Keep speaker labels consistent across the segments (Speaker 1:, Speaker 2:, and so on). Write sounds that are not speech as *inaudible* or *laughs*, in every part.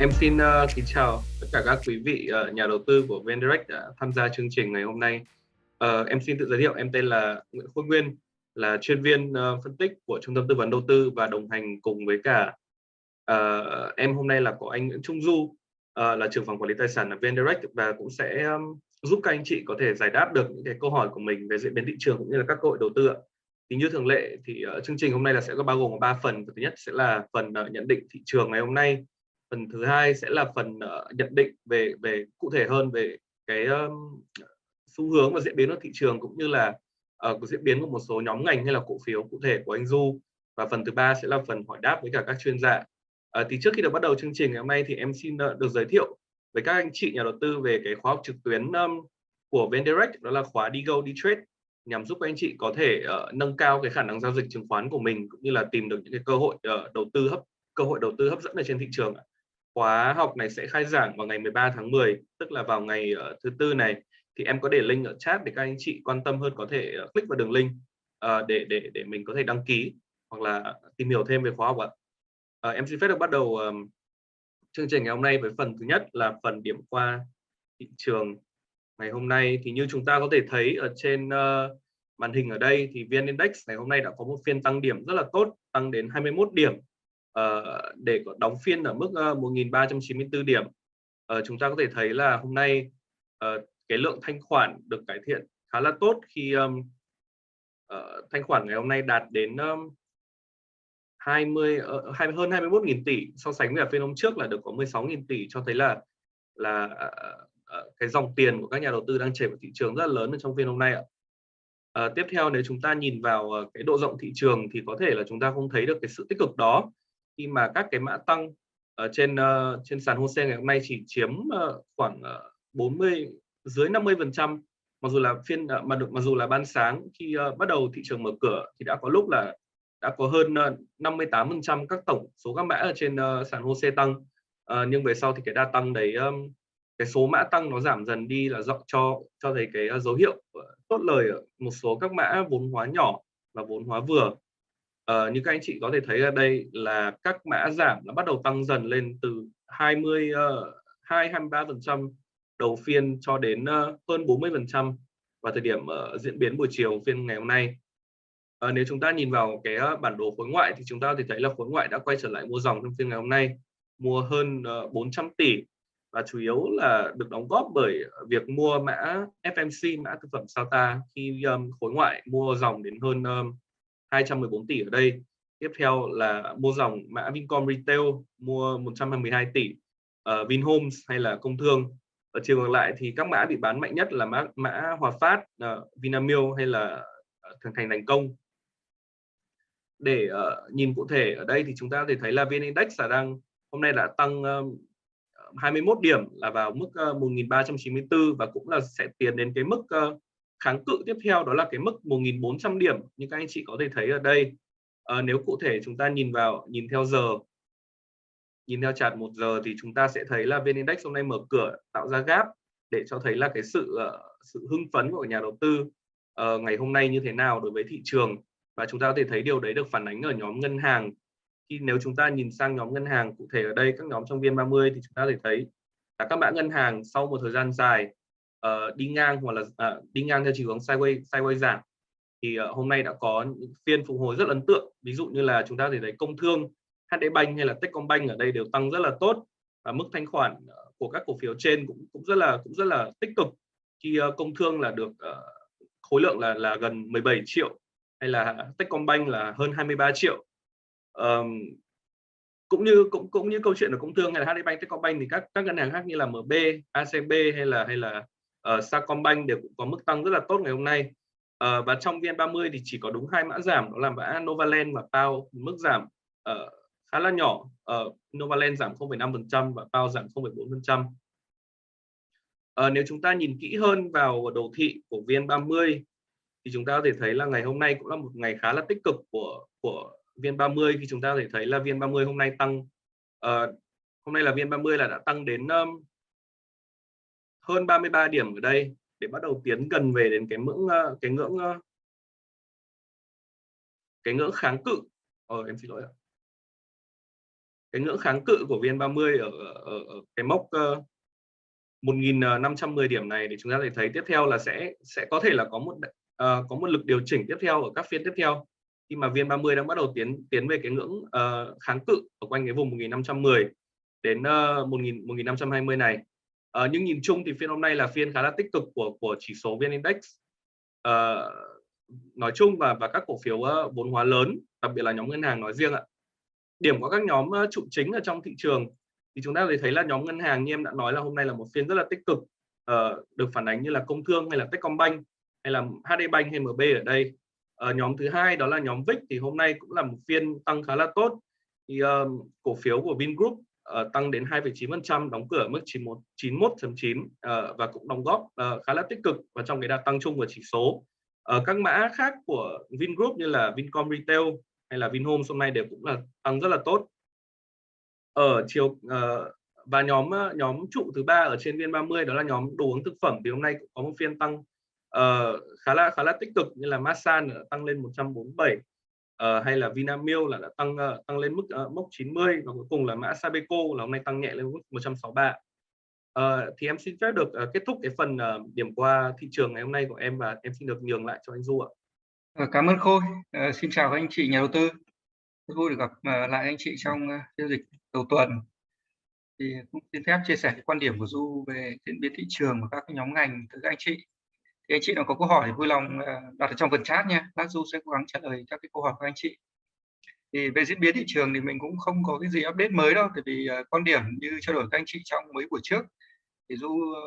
Speaker 1: Em xin uh, kính chào tất cả các quý vị uh, nhà đầu tư của VnDirect đã tham gia chương trình ngày hôm nay. Uh, em xin tự giới thiệu, em tên là Nguyễn Khôi Nguyên, là chuyên viên uh, phân tích của Trung tâm Tư vấn Đầu tư và đồng hành cùng với cả uh, em hôm nay là có anh Nguyễn Trung Du, uh, là trưởng phòng quản lý tài sản ở VnDirect và cũng sẽ um, giúp các anh chị có thể giải đáp được những cái câu hỏi của mình về diễn biến thị trường cũng như là các cơ hội đầu tư ạ. Thì như thường lệ thì uh, chương trình hôm nay là sẽ có bao gồm ba phần. Thứ nhất sẽ là phần uh, nhận định thị trường ngày hôm nay phần thứ hai sẽ là phần uh, nhận định về về cụ thể hơn về cái um, xu hướng và diễn biến của thị trường cũng như là uh, diễn biến của một số nhóm ngành hay là cổ phiếu cụ thể của anh Du. Và phần thứ ba sẽ là phần hỏi đáp với cả các chuyên gia. Uh, thì trước khi được bắt đầu chương trình ngày hôm nay thì em xin uh, được giới thiệu với các anh chị nhà đầu tư về cái khóa học trực tuyến um, của VnDirect đó là khóa Đi Go Đi Trade nhằm giúp các anh chị có thể uh, nâng cao cái khả năng giao dịch chứng khoán của mình cũng như là tìm được những cái cơ hội uh, đầu tư hấp cơ hội đầu tư hấp dẫn ở trên thị trường khóa học này sẽ khai giảng vào ngày 13 tháng 10 tức là vào ngày uh, thứ tư này. Thì em có để link ở chat để các anh chị quan tâm hơn có thể uh, click vào đường link uh, để để để mình có thể đăng ký hoặc là tìm hiểu thêm về khóa học ạ. Uh, em xin phép được bắt đầu um, chương trình ngày hôm nay với phần thứ nhất là phần điểm qua thị trường ngày hôm nay. Thì như chúng ta có thể thấy ở trên uh, màn hình ở đây thì VN Index ngày hôm nay đã có một phiên tăng điểm rất là tốt tăng đến 21 điểm uh, để đóng phiên ở mức uh, ờ, 1.394 điểm uh, chúng ta có thể thấy là hôm nay uh, cái lượng thanh khoản được cải thiện khá là tốt khi um, uh, thanh khoản ngày hôm nay đạt đến um, 20 uh, hơn 21.000 tỷ so sánh với phiên hôm trước là được có 16.000 tỷ cho thấy là là uh, uh, cái dòng tiền của các nhà đầu tư đang chảy vào thị trường rất là lớn ở trong phiên hôm nay ạ. À, tiếp theo nếu chúng ta nhìn vào cái độ rộng thị trường thì có thể là chúng ta không thấy được cái sự tích cực đó khi mà các cái mã tăng ở trên uh, trên sàn HOSE ngày hôm nay chỉ chiếm uh, khoảng ờ, uh, 40 dưới 50 phần trăm. Mặc dù là phiên uh, mà được mặc dù là ban sáng khi uh, bắt đầu thị trường mở cửa thì đã có lúc là đã có hơn uh, 58 phần trăm các tổng số các mã ở trên uh, sàn HOSE tăng. Uh, nhưng về sau thì cái đa tăng đấy um, cái số mã tăng nó giảm dần đi là dọc cho cho thấy cái uh, dấu hiệu uh, tốt lời ở một số các mã vốn hóa nhỏ và vốn hóa vừa uh, như các anh chị có thể thấy ở đây là các mã giảm nó bắt đầu tăng dần lên từ 20 uh, 2 23 phần trăm đầu phiên cho đến uh, hơn 40 phần trăm vào thời điểm uh, diễn biến buổi chiều phiên ngày hôm nay. Uh, nếu chúng ta nhìn vào cái uh, bản đồ khối ngoại thì chúng ta thì thấy là khối ngoại đã quay trở lại mua dòng trong phiên ngày hôm nay mua hơn uh, 400 tỷ và chủ yếu là được đóng góp bởi việc mua mã FMC mã thực phẩm Sata khi um, khối ngoại mua dòng đến hơn um, 214 tỷ ở đây. Tiếp theo là mua dòng mã Vincom Retail mua 112 tỷ uh, Vinhomes hay là công thương. Ở chiều ngược lại thì các mã bị bán mạnh nhất là mã mã Hòa Phát uh, Vinamilk hay là ờ, thành Thành Thành Công. Để uh, nhìn cụ thể ở đây thì chúng ta có thể thấy là VN Index là đang hôm nay đã tăng um, 21 điểm là vào mức uh, 1394 và cũng là sẽ tiến đến cái mức uh, kháng cự tiếp theo đó là cái mức 1.400 điểm như các anh chị có thể thấy ở đây. À, nếu cụ thể chúng ta nhìn vào nhìn theo giờ nhìn theo chart một giờ thì chúng ta sẽ thấy là VN Index hôm nay mở cửa tạo ra gap để cho thấy là cái sự ờ, sự hưng phấn của nhà đầu tư uh, ngày hôm nay như thế nào đối với thị trường. Và chúng ta có thể thấy điều đấy được phản ánh ở nhóm ngân hàng. Khi nếu chúng ta nhìn sang nhóm ngân hàng cụ thể ở đây các nhóm trong VN30 thì chúng ta có thể thấy là các mã ngân hàng sau một thời gian dài uh, đi ngang hoặc là uh, đi ngang theo chiều hướng sideways sideways giảm. Thì uh, hôm nay đã có những phiên phục hồi rất ấn tượng. Ví dụ như là chúng ta thể thấy công thương HD Bank hay là Techcombank ở đây đều tăng rất là tốt và mức thanh khoản ờ, của các cổ phiếu trên cũng cũng rất là cũng rất là tích cực. Khi uh, công thương là được uh, khối lượng là là gần 17 triệu hay là Techcombank là hơn 23 triệu. Um, cũng như cũng cũng như câu chuyện ở công thương hay là HD Bank, Techcombank thì các các ngân hàng khác như là MB, ACB hay là hay là uh, Sacombank đều cũng có mức tăng rất là tốt ngày hôm nay. Uh, và trong VN30 thì chỉ có đúng hai mã giảm đó là mã Novaland và Pao mức giảm uh, khá là nhỏ. Uh, Novaland giảm 0,5% và Pao giảm 0,4% uh, nếu chúng ta nhìn kỹ hơn vào đồ thị của VN30 thì chúng ta có thể thấy là ngày hôm nay cũng là một ngày khá là tích cực của của VN30. Khi chúng ta có thể thấy là VN30 hôm nay tăng uh, hôm nay là VN30 là đã tăng đến um, hơn 33 điểm ở đây để bắt đầu tiến gần về đến cái ngưỡng ờ, cái ngưỡng ờ, cái ngưỡng kháng cự ờ, em xin lỗi ạ cái ngưỡng kháng cự của VN30 ở, ở, ở cái mốc ờ, uh, 1.510 điểm này thì chúng ta thể thấy tiếp theo là sẽ sẽ có thể là có một uh, có một lực điều chỉnh tiếp theo ở các phiên tiếp theo khi mà VN30 đang bắt đầu tiến tiến về cái ngưỡng uh, kháng cự ở quanh cái vùng 1510 đến uh, 1000 1520 này. À, nhưng nhìn chung thì phiên hôm nay là phiên khá là tích cực của của chỉ số VN Index. À, nói chung và và các cổ phiếu uh, vốn hóa lớn, đặc biệt là nhóm ngân hàng nói riêng ạ. Điểm của các nhóm uh, trụ chính ở trong thị trường thì chúng ta thấy là nhóm ngân hàng như em đã nói là hôm nay là một phiên rất là tích cực uh, được phản ánh như là công thương hay là Techcombank hay là HD Bank hay MB ở đây uh, nhóm thứ hai đó là nhóm VIX thì hôm nay cũng là một phiên tăng khá là tốt thì uh, cổ phiếu của Vingroup uh, tăng đến 2,9% đóng cửa ở mức 91.9 uh, ờ, và cũng đóng góp uh, khá là tích cực vào trong cái đà tăng chung của chỉ số. Uh, các mã khác của Vingroup như là Vincom Retail hay là Vinhomes hôm nay đều cũng là tăng rất là tốt. Ở chiều uh, và nhóm nhóm trụ thứ ba ở trên viên 30 đó là nhóm đồ uống thực phẩm thì hôm nay cũng có một phiên tăng uh, khá là khá là tích cực như là Masan tăng lên 147 uh, hay là Vinamilk là đã tăng uh, tăng lên mức uh, mốc 90 và cuối cùng là mã Sabeco là hôm nay tăng nhẹ lên mức 163 uh, thì em xin phép được uh, kết thúc cái phần uh, điểm qua thị trường ngày hôm nay của em và em xin được nhường lại cho anh Du ạ.
Speaker 2: Cảm ơn Khôi. Uh, xin chào các anh chị nhà đầu tư. Rất vui được gặp uh, lại anh chị trong uh, giao dịch đầu tuần. Thì cũng xin phép chia sẻ cái quan điểm của Du về diễn biến thị trường và các nhóm ngành từ các anh chị thì anh chị nào có câu hỏi thì vui lòng ờ, đặt ở trong phần chat nha lát du sẽ cố gắng trả lời các cái câu hỏi của anh chị. Thì về diễn biến thị trường thì mình cũng không có cái gì update mới đâu tại vì ờ, quan điểm như trao đổi các anh chị trong mấy buổi trước thì du ờ,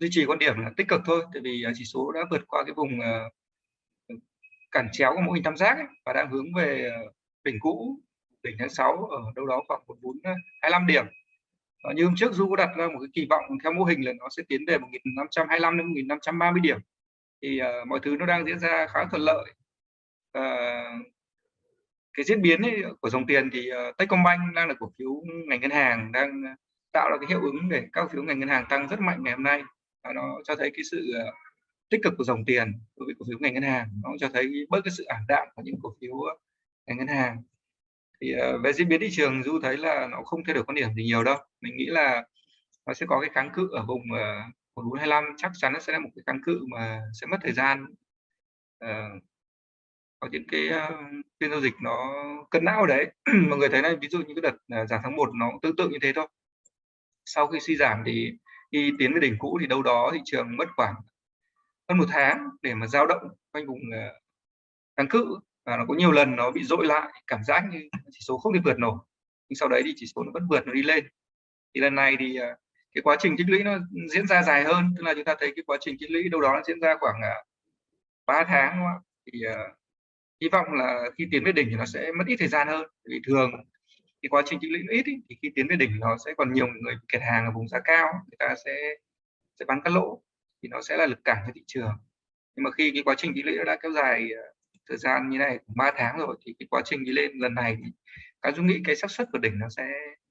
Speaker 2: duy trì quan điểm là tích cực thôi tại vì chỉ số đã vượt qua cái vùng cản chéo của mô hình tam giác ấy, và đang hướng về đỉnh cũ đỉnh tháng 6 ở đâu đó khoảng 1425 điểm. Ờ, như hôm trước Du có đặt ra một cái kỳ vọng theo mô hình là nó sẽ tiến về 1525 đến 1530 điểm. Thì uh, mọi thứ nó đang diễn ra khá thuận lợi. Uh, cái diễn biến ấy, của dòng tiền thì uh, Techcombank đang là cổ phiếu ngành ngân hàng đang tạo ra cái hiệu ứng để các cổ phiếu ngành ngân hàng tăng rất mạnh ngày hôm nay. Và nó cho thấy cái sự uh, tích cực của dòng tiền đối với cổ phiếu ngành ngân hàng. Nó cho thấy bớt cái sự ảm đạm của những cổ phiếu ngành ngân hàng thì ờ, uh, về diễn biến thị trường du thấy là nó không thay đổi quan điểm gì nhiều đâu. Mình nghĩ là nó sẽ có cái kháng cự ở vùng ờ, uh, 1425 chắc chắn nó sẽ là một cái kháng cự mà sẽ mất thời gian uh, có những cái phiên giao dịch nó cân não đấy. *clears throat* Mọi người thấy này ví dụ như cái đợt giảm tháng 1 nó cũng tương tự như thế thôi. Sau khi suy giảm thì khi tiến về đỉnh cũ thì đâu đó thị trường mất khoảng hơn một tháng để mà dao động quanh vùng kháng cự và nó có nhiều lần nó bị dội lại cảm giác như chỉ số không thể vượt nổi. Nhưng sau đấy thì chỉ số nó vẫn vượt nó đi lên. Thì lần này thì à, cái quá trình tích lũy nó diễn ra dài hơn. Tức là chúng ta thấy cái quá trình tích lũy đâu đó nó diễn ra khoảng à, 3 tháng đúng không? thì uh, hy vọng là khi tiến về đỉnh thì nó sẽ mất ít thời gian hơn. Vì thường cái quá trình tích lũy ít ý, thì khi tiến về đỉnh nó sẽ còn nhiều người kẹt hàng ở vùng giá cao người ta sẽ sẽ bán cắt lỗ thì nó sẽ là lực cản cho thị trường. Nhưng mà khi cái quá trình tích lũy nó đã kéo dài thời gian như này 3 tháng rồi, thì cái quá trình đi lên lần này thì cá dung nghĩ cái xác suất của đỉnh nó sẽ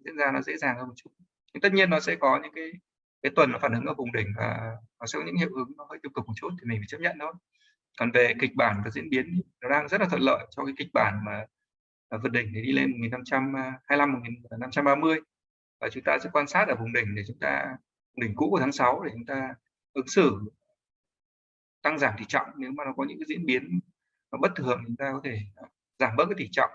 Speaker 2: diễn ra nó dễ dàng hơn một chút. Nhưng tất nhiên nó sẽ có những cái cái tuần nó phản ứng ở vùng đỉnh và nó sẽ có những hiệu ứng nó hơi tiêu cực một chút thì mình phải chấp nhận thôi. Còn về kịch bản và diễn biến nó đang rất là thuận lợi cho cái kịch bản mà vượt đỉnh để đi lên 1525 1530 à, và chúng ta sẽ quan sát ở vùng đỉnh để chúng ta, đỉnh cũ của tháng 6 để chúng ta ứng xử tăng giảm tỷ trọng nếu mà nó có những cái diễn biến nó bất thường chúng ta có thể à, giảm bớt cái tỷ trọng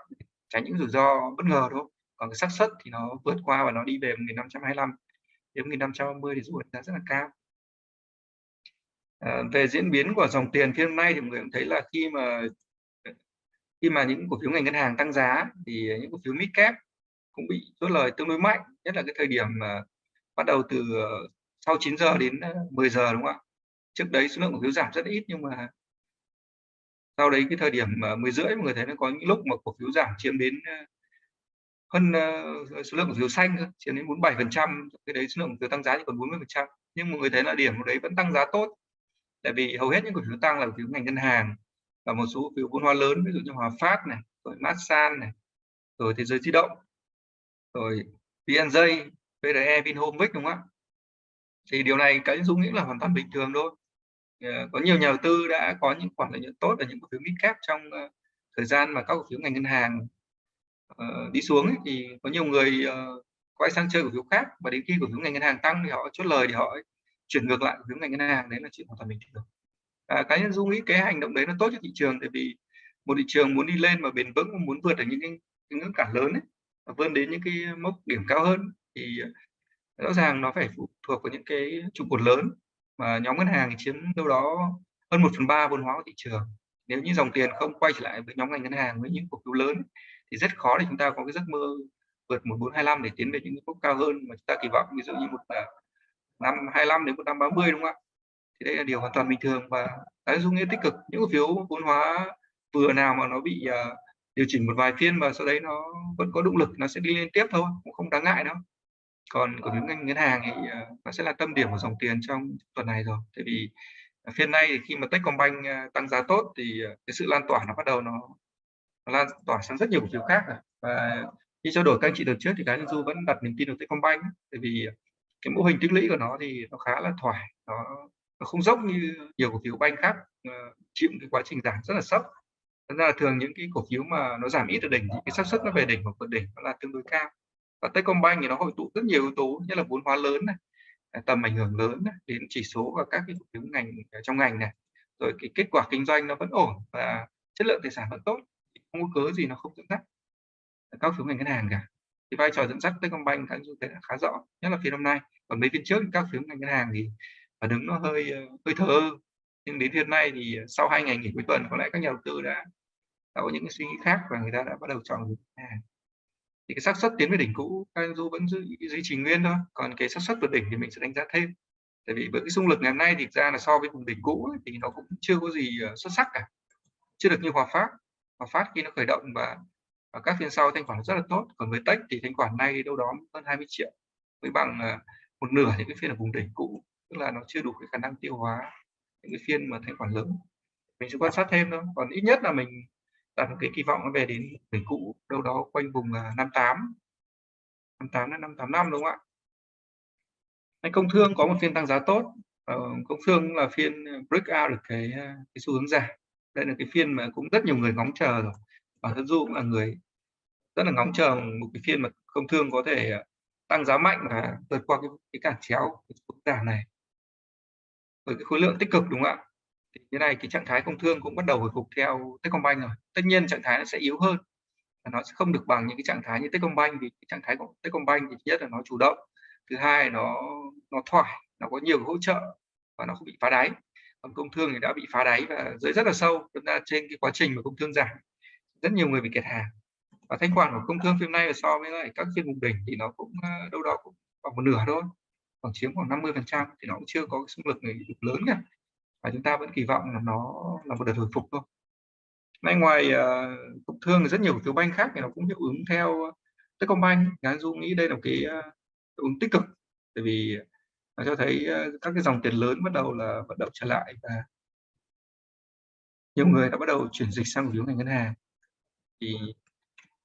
Speaker 2: tránh những rủi ro bất ngờ thôi còn cái xác suất thì nó vượt qua và nó đi về 1525 đến 1530 thì rủi ro rất là cao. À, về diễn biến của dòng tiền phiên hôm nay thì mọi người cũng thấy là khi mà ờ, khi mà những cổ phiếu ngành ngân hàng tăng giá thì những cổ phiếu mid cap cũng bị chốt lời tương đối mạnh nhất là cái thời điểm mà bắt đầu từ ờ, sau 9 giờ đến ờ, 10 giờ đúng không ạ? Trước đấy số lượng cổ phiếu giảm rất ít nhưng mà sau đấy cái thời điểm mà 10 rưỡi mọi người thấy nó có những lúc mà cổ phiếu giảm chiếm đến ờ, hơn uh, số lượng cổ phiếu xanh chiếm đến 47 phần trăm cái đấy số lượng cổ phiếu tăng giá chỉ còn 40 phần trăm. Nhưng mọi người thấy là điểm đấy vẫn tăng giá tốt. Tại vì hầu hết những cổ phiếu tăng là cổ phiếu ngành ngân hàng và một số cổ phiếu vốn hóa lớn ví dụ như Hòa Phát này rồi Masan này rồi thế giới di động rồi VNJ PRE Vinhome Vic đúng không ạ? Thì điều này cái dung nghĩ là hoàn toàn bình thường thôi. Ờ, có nhiều nhà đầu tư đã có những khoản lợi nhuận tốt ở những cổ phiếu midcap trong ờ, thời gian mà các cổ phiếu ngành ngân hàng ờ, đi xuống ấy, thì có nhiều người quay sang chơi cổ phiếu khác và đến khi cổ phiếu ngành ngân hàng tăng thì họ chốt lời thì họ chuyển ngược lại cổ phiếu ngành ngân hàng đấy là chuyện hoàn toàn bình thường. À, cá nhân dung nghĩ cái hành động đấy nó tốt cho thị trường tại vì một thị trường muốn đi lên mà bền vững muốn vượt được những cái, cái ngưỡng cản lớn ấy và vươn đến những cái mốc điểm cao hơn thì rõ ràng nó phải phụ thuộc vào những cái trụ cột lớn mà nhóm ngân hàng chiếm đâu đó hơn một phần ba vốn hóa của thị trường. Nếu như dòng tiền không quay trở lại với nhóm ngành ngân hàng với những cổ phiếu lớn thì rất khó để chúng ta có cái giấc mơ vượt 1425 để tiến về những mức cao hơn mà chúng ta kỳ vọng ví dụ như một à, năm 25 đến một năm 30 đúng không ạ? Thì đây là điều hoàn toàn bình thường và tái dung nghĩa tích cực. Những cổ phiếu vốn hóa vừa nào mà nó bị uh, điều chỉnh một vài phiên và sau đấy nó vẫn có động lực nó sẽ đi lên tiếp thôi cũng không đáng ngại đâu còn cổ phiếu ngành ngân hàng thì uh, nó sẽ là tâm điểm của dòng tiền trong tuần này rồi. Tại vì phiên nay thì khi mà Techcombank tăng giá tốt thì cái sự lan tỏa nó bắt đầu nó, nó lan tỏa sang rất nhiều cổ phiếu khác rồi. Và khi trao đổi các anh chị đợt trước thì cái du vẫn đặt niềm tin vào Techcombank tại vì cái mô hình tích lũy của nó thì nó khá là thoải nó nó không dốc như nhiều cổ phiếu banh khác chịu cái quá trình giảm rất là sốc. Thật ra là thường những cái cổ phiếu mà nó giảm ít ở đỉnh thì cái xác suất nó về đỉnh hoặc vượt đỉnh nó là tương đối cao và Techcombank thì nó hội tụ rất nhiều yếu tố như là vốn hóa lớn này à, tầm ảnh hưởng lớn này, đến chỉ số và các cái cổ phiếu ngành à, trong ngành này. Rồi cái kết quả kinh doanh nó vẫn ổn và chất lượng tài sản vẫn tốt không có cớ gì nó không dẫn dắt à, các phiếu ngành ngân hàng cả. Thì vai trò dẫn dắt Techcombank các du thấy là khá rõ nhất là phiên hôm nay. Còn mấy phiên trước các phiếu ngành ngân hàng thì và đứng nó hơi ờ, hơi thờ nhưng đến hiện nay thì sau hai ngày nghỉ cuối tuần có lẽ các nhà đầu tư đã, đã có những cái suy nghĩ khác và người ta đã bắt đầu chọn ngân hàng thì cái xác suất tiến về đỉnh cũ các du vẫn giữ duy trì nguyên thôi. Còn cái xác suất vượt đỉnh thì mình sẽ đánh giá thêm. Tại vì với cái xung lực ngày hôm nay thì ra là so với vùng đỉnh cũ ấy, thì nó cũng chưa có gì ờ, xuất sắc cả. Chưa được như hòa phát. Hòa phát khi nó khởi động và và các phiên sau thanh khoản rất là tốt. Còn với tech thì thanh khoản này đâu đó hơn 20 triệu với bằng ờ, một nửa những cái phiên ở vùng đỉnh cũ. Tức là nó chưa đủ cái khả năng tiêu hóa những cái phiên mà thanh khoản lớn. Mình sẽ quan sát thêm thôi. Còn ít nhất là mình đặt một cái kỳ vọng nó về đến đỉnh cũ đâu đó quanh vùng uh, 58 58 đến 585 đúng không ạ? Anh công thương có một phiên tăng giá tốt. Ờ, công thương là phiên à, break out được cái à, cái xu hướng giảm. Đây là cái phiên mà cũng rất nhiều người ngóng chờ rồi. Bản thân du cũng là người rất là ngóng chờ một cái phiên mà công thương có thể à, tăng giá mạnh và vượt qua cái, cái cản chéo cái giảm này. Với cái khối lượng tích cực đúng không ạ? Thì như này, cái trạng thái công thương cũng bắt đầu hồi phục theo Techcombank rồi. Tất nhiên trạng thái nó sẽ yếu hơn và nó sẽ không được bằng những cái trạng thái như Techcombank vì cái trạng thái của Techcombank thì nhất là nó chủ động, thứ hai nó nó thoải, nó có nhiều hỗ trợ và nó không bị phá đáy. Còn công thương thì đã bị phá đáy và dưới rất là sâu chúng ta trên cái quá trình mà công thương giảm, rất nhiều người bị kẹt hàng. Và thanh khoản của công thương phiên nay so với lại các phiên vùng đỉnh thì nó cũng ờ, đâu đó cũng khoảng một nửa thôi, khoảng chiếm khoảng 50 phần trăm thì nó cũng chưa có cái xung lực lớn cả và chúng ta vẫn kỳ vọng là nó là một đợt hồi phục thôi. Nay ngoài uh, thương thì rất nhiều phiếu banh khác thì nó cũng hiệu ứng theo Techcombank. Ngán Du nghĩ đây là một cái uh, hiệu ứng tích cực. Tại vì nó cho thấy uh, các cái dòng tiền lớn bắt đầu là vận động trở lại và nhiều người đã bắt đầu chuyển dịch sang cổ phiếu ngành ngân hàng. Thì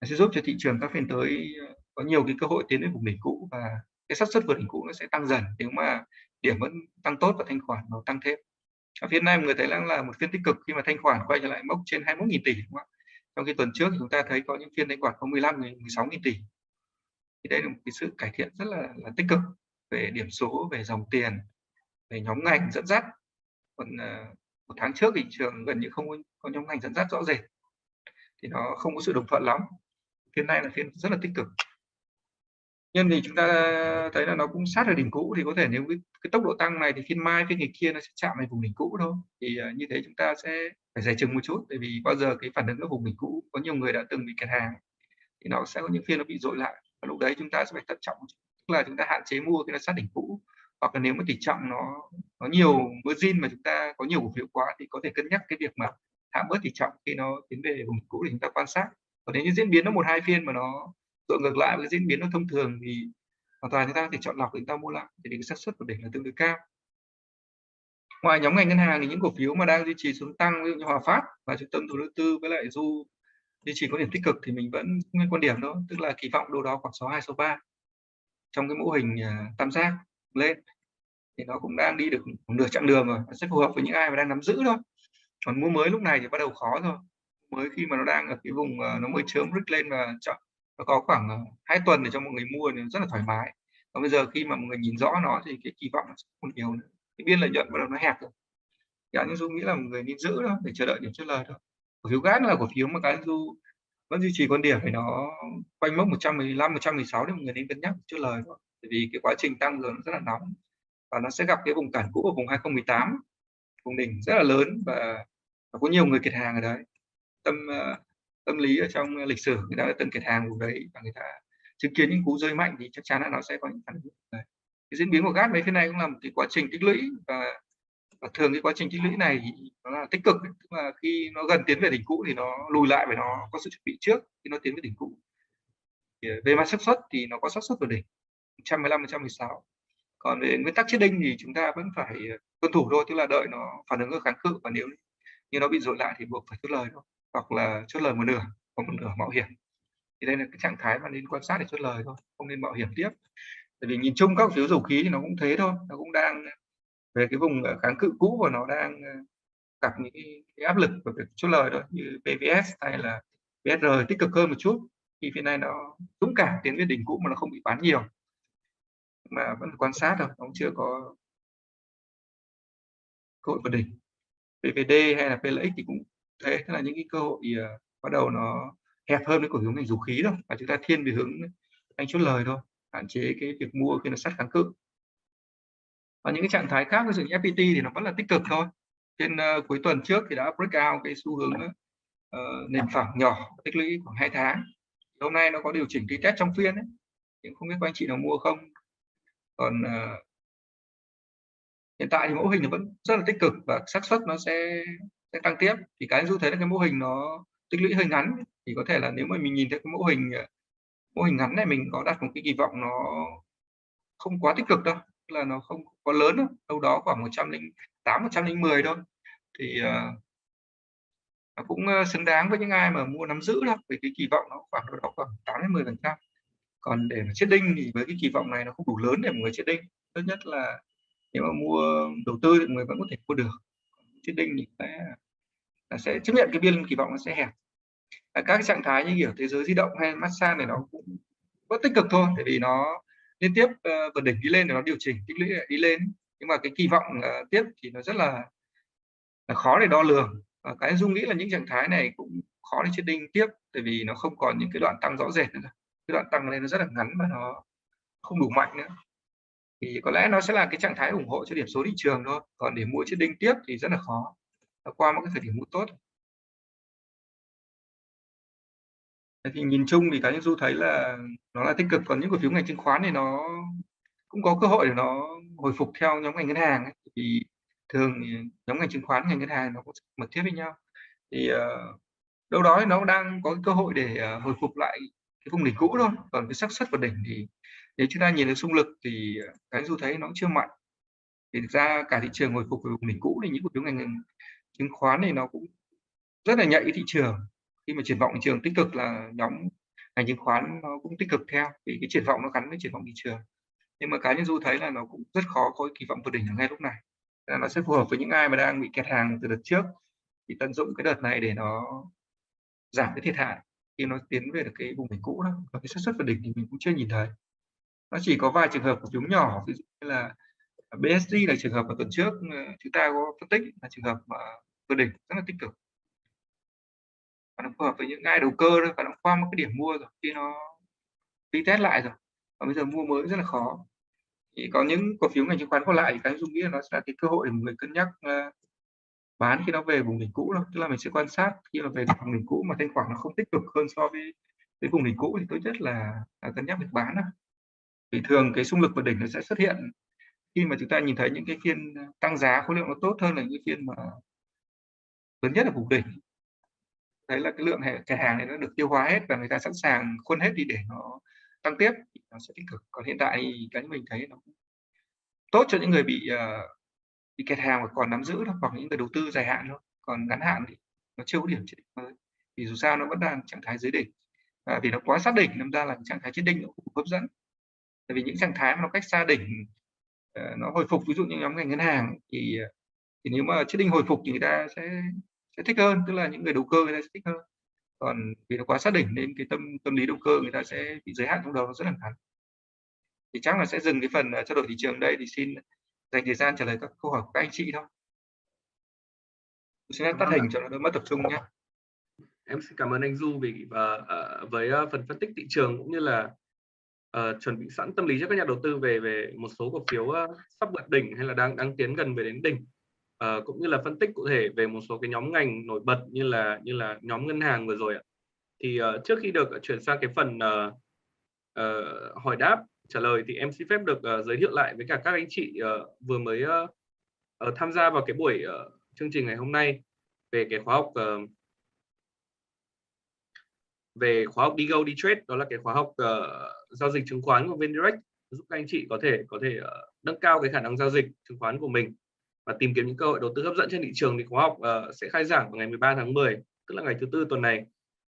Speaker 2: sẽ giúp cho thị trường các phiên tới có nhiều cái cơ hội tiến đến vùng đỉnh cũ và cái xác suất vượt đỉnh cũ nó sẽ tăng dần. Nếu mà điểm vẫn tăng tốt và thanh khoản nó tăng thêm ở phiên nay người thấy đang là một phiên tích cực khi mà thanh khoản quay trở lại mốc trên 21.000 tỷ đúng không? trong khi tuần trước chúng ta thấy có những phiên thanh khoản có 15 16.000 tỷ. Thì đây là một cái sự cải thiện rất là, là tích cực về điểm số về dòng tiền về nhóm ngành dẫn dắt. Còn uh, một tháng trước thị trường gần như không có nhóm ngành dẫn dắt rõ rệt. Thì nó không có sự đồng thuận lắm. Phiên này là phiên rất là tích cực nhưng thì chúng ta thấy là nó cũng sát ở đỉnh cũ thì có thể nếu cái, cái tốc độ tăng này thì phiên mai phiên ngày kia nó sẽ chạm vào vùng đỉnh cũ thôi. Thì uh, như thế chúng ta sẽ phải giải chừng một chút bởi vì bao giờ cái phản ứng ở vùng đỉnh cũ có nhiều người đã từng bị kẹt hàng thì nó sẽ có những phiên nó bị dội lại. Và lúc đấy chúng ta sẽ phải thận trọng tức là chúng ta hạn chế mua cái nó sát đỉnh cũ. Hoặc là nếu mà tỷ trọng nó nó nhiều margin mà chúng ta có nhiều cổ phiếu quá thì có thể cân nhắc cái việc mà hạ bớt tỷ trọng khi nó tiến về vùng cũ để chúng ta quan sát. Còn nếu như diễn biến nó một hai phiên mà nó dội ngược lại với diễn biến nó thông thường thì hoàn toàn chúng ta có thể chọn lọc để chúng ta mua lại, thì cái xác suất của đỉnh là tương đối cao. Ngoài nhóm ngành ngân hàng thì những cổ phiếu mà đang duy trì xuống tăng, ví dụ như Hòa Phát và trung tâm thủ đầu tư với lại Du duy trì có điểm tích cực thì mình vẫn nguyên quan điểm đó, tức là kỳ vọng đâu đó khoảng số 2 số 3 trong cái mô hình à, tam giác lên. Thì nó cũng đang đi được một nửa chặng đường rồi, nó sẽ phù hợp với những ai mà đang nắm giữ thôi. Còn mua mới lúc này thì bắt đầu khó rồi mới khi mà nó đang ở cái vùng à, nó mới chớm rít lên và chọn nó có khoảng ờ, hai tuần để cho mọi người mua thì rất là thoải mái. Còn bây giờ khi mà mọi người nhìn rõ nó thì cái kỳ vọng nó sẽ không nhiều nữa. Cái biên lợi nhuận bắt đầu nó hẹp rồi. Cá nhân du nghĩ là một người nên giữ đó để chờ đợi điểm chốt lời thôi. Cổ phiếu gas là cổ phiếu mà cá nhân du vẫn duy trì quan điểm phải nó quanh mốc 115 116 thì mọi người nên cân nhắc chốt lời thôi. Bởi vì cái quá trình tăng dần nó rất là nóng và nó sẽ gặp cái vùng cản cũ ở vùng 2018 vùng đỉnh rất là lớn và, và có nhiều người kiệt hàng ở đấy. Tâm uh, ờ, tâm lý ở trong lịch sử người ta đã từng kiệt hàng vùng đấy và người ta chứng kiến những cú rơi mạnh thì chắc chắn là nó sẽ có những phản ứng. Đấy. cái diễn biến của gas mấy thế này cũng là một cái quá trình tích lũy và, và thường cái quá trình tích lũy này nó là tích cực tức là khi nó gần tiến về đỉnh cũ thì nó lùi lại và nó có sự chuẩn bị trước khi nó tiến về đỉnh cũ. Thì ờ, về mặt xác suất thì nó có xác suất vào đỉnh 115 116 còn về nguyên tắc chết đinh thì chúng ta vẫn phải ờ, tuân thủ thôi tức là đợi nó phản ứng ở kháng cự và nếu như nó bị dội lại thì buộc phải rút lời thôi hoặc là chốt lời một nửa hoặc một nửa mạo hiểm. Thì đây là cái trạng thái mà nên quan sát để chốt lời thôi không nên mạo hiểm tiếp. Tại vì nhìn chung các phiếu dầu khí thì nó cũng thế thôi nó cũng đang về cái vùng ờ, kháng cự cũ và nó đang ờ, gặp những cái, áp lực của việc chốt lời đó như PVS hay là PSR tích cực hơn một chút thì phía này nó dũng cảm tiến về đỉnh cũ mà nó không bị bán nhiều. Mà vẫn quan sát thôi nó chưa có cơ hội vượt đỉnh. PVD hay là PLX thì cũng thế tức là những cái cơ hội uh, bắt đầu nó hẹp hơn với cổ phiếu ngành dầu khí đâu và chúng ta thiên về hướng anh chốt lời thôi hạn chế cái việc mua khi nó sát kháng cự. Và những cái trạng thái khác ví dụ như FPT thì nó vẫn là tích cực thôi. Trên uh, cuối tuần trước thì đã break out cái xu hướng uh, nền phẳng nhỏ tích lũy khoảng 2 tháng. Hôm nay nó có điều chỉnh test trong phiên ấy nhưng không biết các anh chị nào mua không. Còn uh, hiện tại thì mẫu hình nó vẫn rất là tích cực và xác suất nó sẽ sẽ tăng tiếp. Thì cái du thấy là cái mô hình nó tích lũy hơi ngắn. Thì có thể là nếu mà mình nhìn thấy cái mô hình ờ, mô hình ngắn này mình có đặt một cái kỳ vọng nó không quá tích cực đâu là nó không có lớn đâu. Đâu đó khoảng 108 110 thôi. Thì uh, nó cũng ờ, xứng đáng với những ai mà mua nắm giữ đâu vì cái kỳ vọng nó khoảng đó khoảng 8 đến 10 phần trăm. Còn để mà chết đinh thì với cái kỳ vọng này nó không đủ lớn để một người chết đinh. Tốt nhất là nếu mà mua đầu tư thì người vẫn có thể mua được chết đinh sẽ là sẽ chấp nhận cái biên kỳ vọng nó sẽ hẹp. À, các trạng thái như kiểu thế giới di động hay massage này nó cũng vẫn tích cực thôi tại vì nó liên tiếp uh, vượt đỉnh đi lên để nó điều chỉnh tích lũy ờ, đi lên. Nhưng mà cái kỳ vọng uh, tiếp thì nó rất là, là khó để đo lường. Và cái dung nghĩ là những trạng thái này cũng khó để chết đinh tiếp tại vì nó không còn những cái đoạn tăng rõ rệt nữa cái đoạn tăng lên nó rất là ngắn và nó không đủ mạnh nữa thì có lẽ nó sẽ là cái trạng thái ủng hộ cho điểm số thị trường thôi. Còn để mua chiếc đinh tiếp thì rất là khó. Qua một cái thời điểm mua tốt. Thì nhìn chung thì cá nhân du thấy là nó là tích cực. Còn những cổ phiếu ngành chứng khoán thì nó cũng có cơ hội để nó hồi phục theo nhóm ngành ngân hàng ấy. thì thường thì nhóm ngành chứng khoán ngành ngân hàng nó cũng mật thiết với nhau. Thì uh, đâu đó thì nó đang có cơ hội để uh, hồi phục lại cái vùng đỉnh cũ thôi. Còn cái xác suất của đỉnh thì nếu chúng ta nhìn được xung lực thì ờ, cái du thấy nó cũng chưa mạnh. Thì thực ra cả thị trường hồi phục về vùng đỉnh cũ thì những cổ phiếu ngành chứng khoán thì nó cũng rất là nhạy thị trường. Khi mà triển vọng thị trường tích cực là nhóm ngành chứng khoán nó cũng tích cực theo, vì cái triển vọng nó gắn với triển vọng thị trường. Nhưng mà cá nhân du thấy là nó cũng rất khó có kỳ vọng vượt đỉnh ở ngay lúc này. Là nó sẽ phù hợp với những ai mà đang bị kẹt hàng từ đợt trước. Thì tận dụng cái đợt này để nó giảm cái thiệt hại khi nó tiến về được cái vùng đỉnh cũ đó và cái xác suất vượt đỉnh thì mình cũng chưa nhìn thấy. Nó chỉ có vài trường hợp của phiếu nhỏ ví dụ như là à, BSD là trường hợp ở tuần trước ờ, chúng ta có phân tích là trường hợp mà vượt đỉnh rất là tích cực. Và nó phù hợp với những ai đầu cơ thôi và nó qua một cái điểm mua rồi khi nó đi test lại rồi. Và bây giờ mua mới rất là khó. Thì có những cổ phiếu ngành chứng khoán còn lại thì cái dung nghĩ là nó sẽ là cái cơ hội để người cân nhắc uh, bán khi nó về vùng đỉnh cũ đâu tức là mình sẽ quan sát khi mà về vùng đỉnh cũ mà thanh khoản nó không tích cực hơn so với cái vùng đỉnh cũ thì tốt nhất là, là cân nhắc việc bán đó. vì thường cái xung lực vượt đỉnh nó sẽ xuất hiện khi mà chúng ta nhìn thấy những cái phiên à, tăng giá khối lượng nó tốt hơn là những phiên mà lớn nhất là vùng đỉnh thấy là cái lượng cái hàng này nó được tiêu hóa hết và người ta sẵn sàng khuôn hết đi để nó tăng tiếp nó sẽ tích cực còn hiện tại cái mình thấy nó tốt cho những người bị uh, thì kẹt hàng còn nắm giữ thôi hoặc những người đầu tư dài hạn thôi còn ngắn hạn thì nó chưa có điểm chết đỉnh mới. Vì dù sao nó vẫn đang trạng thái dưới đỉnh. À, vì nó quá sát đỉnh nên ra là trạng thái chết đỉnh nó cũng hấp dẫn. Tại vì những trạng thái mà nó cách xa đỉnh ờ, nó hồi phục ví dụ như nhóm ngành ngân hàng thì ờ, thì nếu mà chết đỉnh hồi phục thì người ta sẽ sẽ thích hơn tức là những người đầu cơ người ta sẽ thích hơn. Còn vì nó quá sát đỉnh nên cái tâm tâm lý đầu cơ người ta sẽ bị giới hạn trong đầu nó rất là ngắn. Thì chắc là sẽ dừng cái phần ờ, trao đổi thị trường đây thì xin dành thời gian trả lời các câu hỏi của các anh chị thôi. Xin phép tắt hình cho nó đỡ mất tập trung nhé.
Speaker 1: Em xin cảm ơn anh Du vì uh, với uh, phần phân tích thị trường cũng như là uh, chuẩn bị sẵn tâm lý cho các nhà đầu tư về về một số cổ phiếu uh, sắp vượt đỉnh hay là đang đang tiến gần về đến đỉnh. Uh, cũng như là phân tích cụ thể về một số cái nhóm ngành nổi bật như là như là nhóm ngân hàng vừa rồi ạ. Thì uh, trước khi được chuyển sang cái phần uh, uh, hỏi đáp trả lời thì em xin phép được uh, giới thiệu lại với cả các anh chị uh, vừa mới uh, uh, tham gia vào cái buổi uh, chương trình ngày hôm nay về cái khóa học uh, về khóa học đi go đi trade đó là cái khóa học uh, giao dịch chứng khoán của VnDirect giúp các anh chị có thể có thể uh, nâng cao cái khả năng giao dịch chứng khoán của mình và tìm kiếm những cơ hội đầu tư hấp dẫn trên thị trường. Thì khóa học uh, sẽ khai giảng vào ngày 13 tháng 10 tức là ngày thứ tư tuần này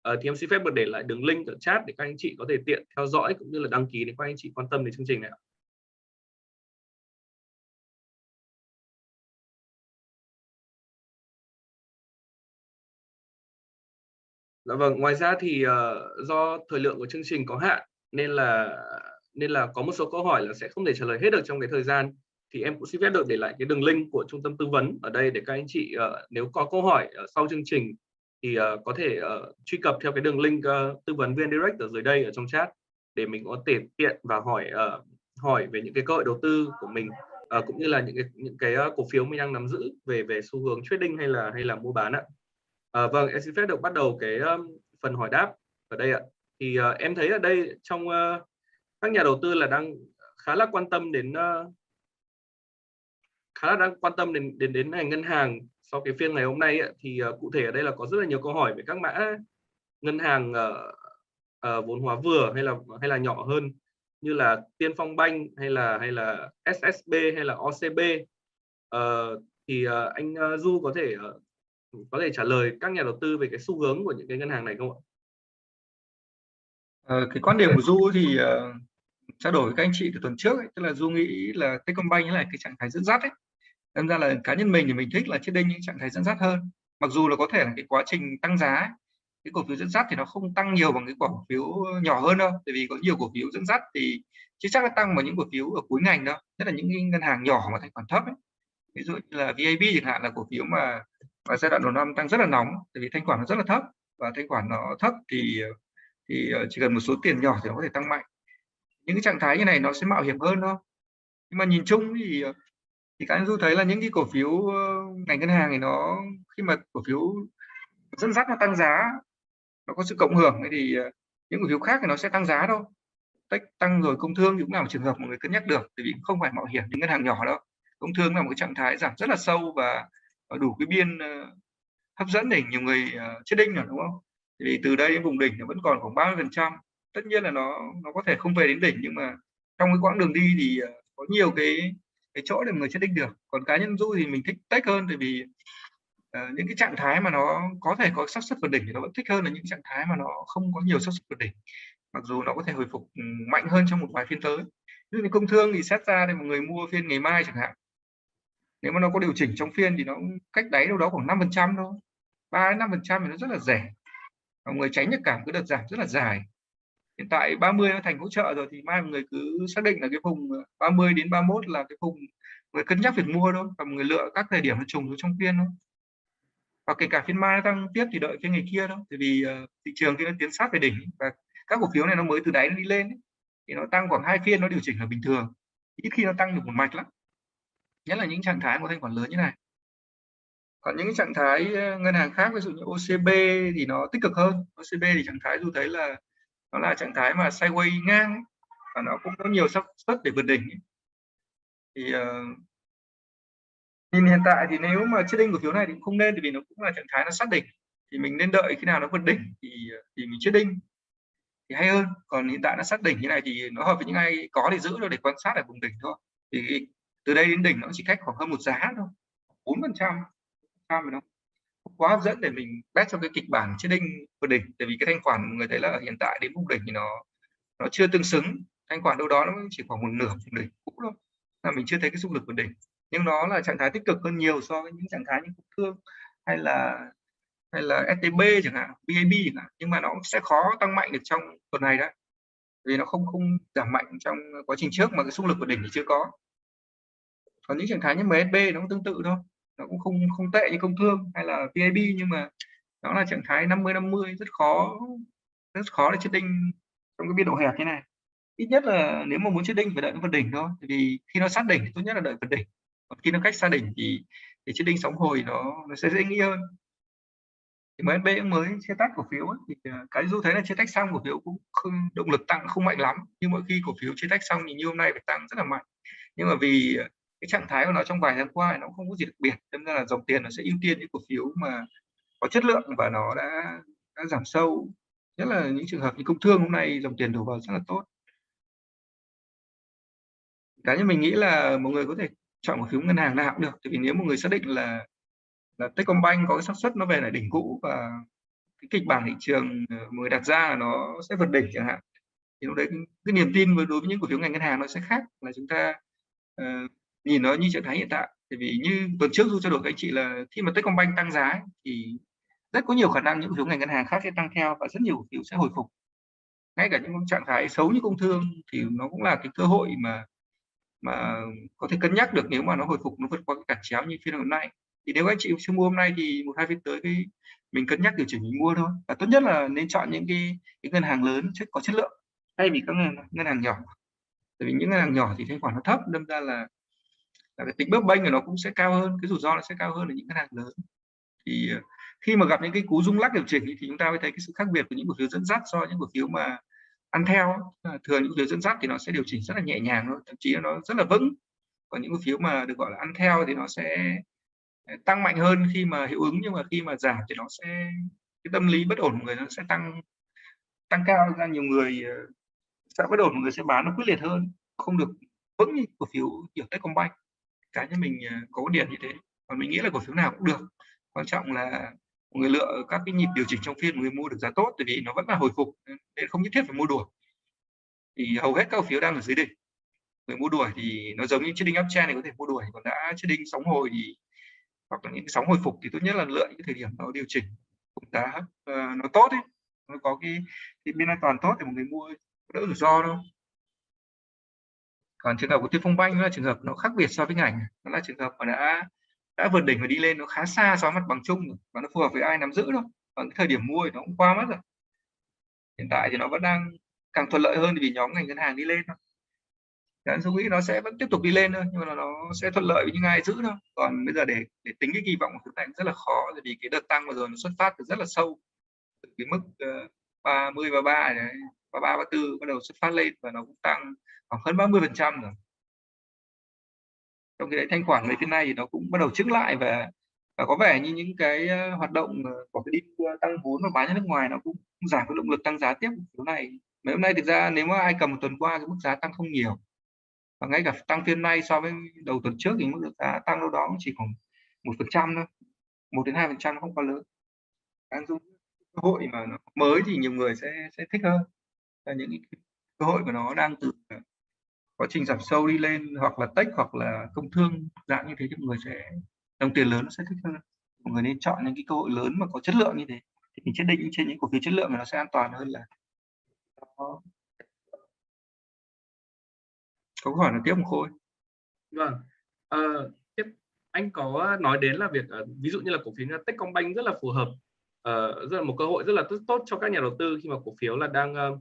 Speaker 1: uh, thì em xin phép được để lại đường link ở chat để các anh chị có thể tiện theo dõi cũng như là đăng ký để các anh chị quan tâm đến chương trình này Dạ vâng, ngoài ra thì uh, do thời lượng của chương trình có hạn nên là nên là có một số câu hỏi là sẽ không thể trả lời hết được trong cái thời gian. Thì em cũng xin phép được để lại cái đường link của trung tâm tư vấn ở đây để các anh chị uh, nếu có câu hỏi uh, sau chương trình thì uh, có thể uh, truy cập theo cái đường link uh, tư vấn viên direct ở dưới đây ở trong chat để mình có thể tiện và hỏi uh, hỏi về những cái cơ hội đầu tư của mình uh, cũng như là những cái những cái uh, cổ phiếu mình đang nắm giữ về về xu hướng trading hay là hay là mua bán ạ. Uh, vâng, em xin phép được bắt đầu cái um, phần hỏi đáp ở đây ạ. Thì uh, em thấy ở đây trong uh, các nhà đầu tư là đang khá là quan tâm đến uh, khá là đang quan tâm đến đến đến ngành ngân hàng sau cái phiên ngày hôm nay ấy, thì uh, cụ thể ở đây là có rất là nhiều câu hỏi về các mã ngân hàng uh, uh, vốn hóa vừa hay là hay là nhỏ hơn như là Tiên Phong Banh hay là hay là SSB hay là OCB uh, thì uh, anh uh, Du có thể uh, có thể trả lời các nhà đầu tư về cái xu hướng của những cái ngân hàng này không ạ?
Speaker 2: À, cái quan điểm của Du thì uh, trao đổi với các anh chị từ tuần trước ấy, tức là Du nghĩ là Techcombank là cái trạng thái dẫn dắt ấy. Đâm ra là cá nhân mình thì mình thích là trên đây những trạng thái dẫn dắt hơn. Mặc dù là có thể là cái quá trình tăng giá ấy, cái cổ phiếu dẫn dắt thì nó không tăng nhiều bằng cái cổ phiếu nhỏ hơn đâu tại vì có nhiều cổ phiếu dẫn dắt thì chưa chắc là tăng vào những cổ phiếu ở cuối ngành đâu nhất là những ngân hàng nhỏ mà thanh khoản thấp ấy. ví dụ như là VAB chẳng hạn là cổ phiếu mà và giai đoạn đầu năm tăng rất là nóng tại vì thanh khoản nó rất là thấp và thanh khoản nó thấp thì thì ờ, chỉ cần một số tiền nhỏ thì nó có thể tăng mạnh những cái trạng thái như này nó sẽ mạo hiểm hơn thôi nhưng mà nhìn chung thì ờ, thì các anh du thấy là những cái cổ phiếu ờ, ngành ngân hàng thì nó, khi mà cổ phiếu dẫn dắt nó tăng giá, nó có sự cộng hưởng thì ờ, những cổ phiếu khác thì nó sẽ tăng giá đâu tech tăng rồi công thương cũng là một trường hợp mọi người cân nhắc được, tại vì không phải mạo hiểm những ngân hàng nhỏ đâu. Công thương là một cái trạng thái giảm rất là sâu và ờ, đủ cái biên hấp dẫn để nhiều người chết đinh rồi, đúng không? Thì từ đây đến vùng đỉnh nó vẫn còn khoảng 30 phần trăm. Tất nhiên là nó nó có thể không về đến đỉnh nhưng mà trong cái quãng đường đi thì có nhiều cái cái chỗ để người chết đinh được. Còn cá nhân du thì mình thích tech hơn tại vì uh, những cái trạng thái mà nó có thể có xác suất vượt đỉnh thì nó vẫn thích hơn là những trạng thái mà nó không có nhiều xác suất vượt đỉnh. Mặc dù nó có thể hồi phục ừ, mạnh hơn trong một vài phiên tới. Như công thương thì xét ra thì một người mua phiên ngày mai chẳng hạn. Nếu mà nó có điều chỉnh trong phiên thì nó cách đáy đâu đó khoảng 5 phần trăm thôi. ba năm phần trăm thì nó rất là rẻ. Mọi người tránh được cảm cái đợt giảm rất là dài hiện tại 30 nó thành hỗ trợ rồi thì mai mọi người cứ xác định là cái vùng 30 đến 31 là cái vùng người cân nhắc việc mua thôi và mọi người lựa các thời điểm nó trùng trong phiên thôi. Và kể cả phiên mai nó tăng tiếp thì đợi phiên ngày kia thôi tại vì uh, thị trường khi nó tiến sát về đỉnh và các cổ phiếu này nó mới từ đáy nó đi lên ấy, thì nó tăng khoảng hai phiên nó điều chỉnh là bình thường ít khi nó tăng được một mạch lắm. Nhất là những trạng thái có thanh khoản lớn như này. Còn những trạng thái ờ, ngân hàng khác ví dụ như OCB thì nó tích cực hơn OCB thì trạng thái dù thấy là nó là trạng thái mà sideways ngang và nó cũng có nhiều sắc suất để vượt đỉnh thì uh, nhìn hiện tại thì nếu mà chết đinh cổ phiếu này thì cũng không nên vì nó cũng là trạng thái nó xác định thì mình nên đợi khi nào nó vượt đỉnh thì ờ, thì mình chết đinh thì hay hơn còn hiện tại nó xác đỉnh như này thì nó hợp với những ai có thì giữ rồi để quan sát ở vùng đỉnh thôi. Thì từ đây đến đỉnh nó chỉ cách khoảng hơn một giá thôi bốn phần trăm trăm đâu quá hấp dẫn để mình bet cho cái kịch bản trên đinh vượt đỉnh. Tại vì cái thanh khoản người thấy là hiện tại đến vùng đỉnh thì nó nó chưa tương xứng. Thanh khoản đâu đó nó chỉ khoảng một nửa vùng đỉnh cũ thôi là mình chưa thấy cái xung lực vượt đỉnh. Nhưng nó là trạng thái tích cực hơn nhiều so với những trạng thái như thương hay là hay là STB chẳng hạn, BAB chẳng hạn, nhưng mà nó sẽ khó tăng mạnh được trong tuần này đấy. Vì nó không không giảm mạnh trong quá trình trước mà cái xung lực của đỉnh thì chưa có. Còn những trạng thái như MSB nó cũng tương tự thôi, nó cũng không không tệ như công thương hay là vip nhưng mà nó là trạng thái 50 50 rất khó rất khó để chết đinh trong cái biên độ hẹp như này. Ít nhất là nếu mà muốn chết đinh phải đợi nó vượt đỉnh thôi vì khi nó sát đỉnh tốt nhất là đợi vượt đỉnh. Còn khi nó cách xa đỉnh thì thì chết đinh sóng hồi nó nó sẽ dễ nghĩ hơn. Thì MSB cũng mới chia tách cổ phiếu ấy, thì à, cái du thấy là chia tách xong cổ phiếu cũng không động lực tăng không mạnh lắm nhưng mỗi khi cổ phiếu chia tách xong thì như hôm nay phải tăng rất là mạnh. Nhưng mà vì cái trạng thái của nó trong vài tháng qua nó không có gì đặc biệt. Nên ra là dòng tiền nó sẽ ưu tiên những cổ phiếu mà có chất lượng và nó đã đã giảm sâu. Nhất là những trường hợp như công thương hôm nay dòng tiền đổ vào rất là tốt. Cá nhân mình nghĩ là một người có thể chọn cổ phiếu ngân hàng nào cũng được. Tại vì nếu một người xác định là là Techcombank có cái xác suất nó về lại đỉnh cũ và cái kịch bản thị trường người đặt ra là nó sẽ vượt đỉnh chẳng hạn thì lúc đấy cái, cái niềm tin với đối với những cổ phiếu ngành ngân hàng nó sẽ khác. Là chúng ta uh, nhìn nó như trạng thái hiện tại Thì vì như tuần trước tôi trao đổi với anh chị là khi mà Techcombank tăng giá thì rất có nhiều khả năng những cổ phiếu ngành ngân hàng khác sẽ tăng theo và rất nhiều cổ phiếu sẽ hồi phục. Ngay cả những trạng thái xấu như công thương thì nó cũng là cái cơ hội mà mà có thể cân nhắc được nếu mà nó hồi phục nó vượt qua cái cản chéo như phiên hôm nay. Thì nếu anh chị chưa mua hôm nay thì một hai phiên tới cái mình cân nhắc điều chỉnh mình mua thôi. Và tốt nhất là nên chọn những cái, cái ngân hàng lớn chất có chất lượng thay vì các ngân, ngân hàng nhỏ. Tại vì những ngân hàng nhỏ thì thanh khoản nó thấp đâm ra là, là cái tính bấp bênh của nó cũng sẽ cao hơn cái rủi ro nó sẽ cao hơn ở những ngân hàng lớn. Thì ờ, khi mà gặp những cái cú rung lắc điều chỉnh thì chúng ta mới thấy cái sự khác biệt của những cổ phiếu dẫn dắt so với những cổ phiếu mà ăn theo thường những cổ phiếu dẫn dắt thì nó sẽ điều chỉnh rất là nhẹ nhàng thôi thậm chí nó rất là vững. Còn những cổ phiếu mà được gọi là ăn theo thì nó sẽ ờ, tăng mạnh hơn khi mà hiệu ứng nhưng mà khi mà giảm thì nó sẽ cái tâm lý bất ổn của người nó sẽ tăng tăng cao ra nhiều người ờ, sẽ bất ổn mọi người sẽ bán nó quyết liệt hơn. Không được vững như cổ phiếu kiểu Techcombank cá nhân mình à, có quan điểm như thế. Còn mình nghĩ là cổ phiếu nào cũng được. Quan trọng là người lựa các cái nhịp điều chỉnh trong phiên người mua được giá tốt tại vì nó vẫn là hồi phục ừ, nên không nhất thiết phải mua đuổi thì hầu hết các cổ phiếu đang ở dưới đỉnh. Người mua đuổi thì nó giống như chiếc đinh uptrend này có thể mua đuổi còn đã chiếc đinh sóng hồi thì hoặc là những sóng hồi phục thì tốt nhất là lựa những thời điểm nó điều chỉnh cũng giá uh, ờ, nó tốt ấy. Nó có cái, cái biên an toàn tốt thì một người mua đỡ rủi ro đâu còn trường hợp của Tiên Phong Banh là trường hợp nó khác biệt so với ngành nó là trường hợp mà đã đã vượt đỉnh và đi lên nó khá xa so với mặt bằng chung và nó phù hợp với ai nắm giữ đâu, còn cái thời điểm mua thì nó cũng qua mất rồi. Hiện tại thì nó vẫn đang càng thuận lợi hơn vì nhóm ngành ngân hàng đi lên thôi. Đấy, tôi nghĩ nó sẽ vẫn tiếp tục đi lên thôi nhưng mà nó sẽ thuận lợi với những ai giữ thôi. Còn bây giờ để để tính cái kỳ vọng của chúng ta rất là khó vì cái đợt tăng vừa rồi nó xuất phát từ rất là sâu. Từ cái mức uh, 30 và 3 ba và 34 bắt đầu xuất phát lên và nó cũng tăng khoảng hơn 30 phần trăm rồi. Trong cái đấy thanh khoản mấy phiên này thì nó cũng bắt đầu chứng lại và và có vẻ như những cái ờ, hoạt động ờ, của cái đi ờ, tăng vốn và bán ra nước ngoài nó cũng giảm cái động lực tăng giá tiếp chỗ này. Mấy hôm nay thực ra nếu mà ai cầm một tuần qua cái mức giá tăng không nhiều. Và ngay cả tăng phiên nay so với đầu tuần trước thì mức giá tăng đâu đó chỉ khoảng một phần trăm thôi. Một đến hai phần trăm không quá lớn. Đang dùng cơ hội mà nó mới thì nhiều người sẽ sẽ thích hơn. Là những cái cơ hội mà nó đang từ quá trình giảm sâu đi lên hoặc là tech hoặc là công thương dạng như thế thì mọi người sẽ đồng tiền lớn nó sẽ thích hơn. Mọi người nên chọn những cái cơ hội lớn mà có chất lượng như thế. Thì mình chết định trên những cổ phiếu chất lượng thì nó sẽ an toàn hơn là có câu hỏi là tiếp một khôi?
Speaker 1: Vâng. À, tiếp. Anh có nói đến là việc ờ, ví dụ như là cổ phiếu Techcombank rất là phù hợp uh, rất là một cơ hội rất là tốt, tốt cho các nhà đầu tư khi mà cổ phiếu là đang uh,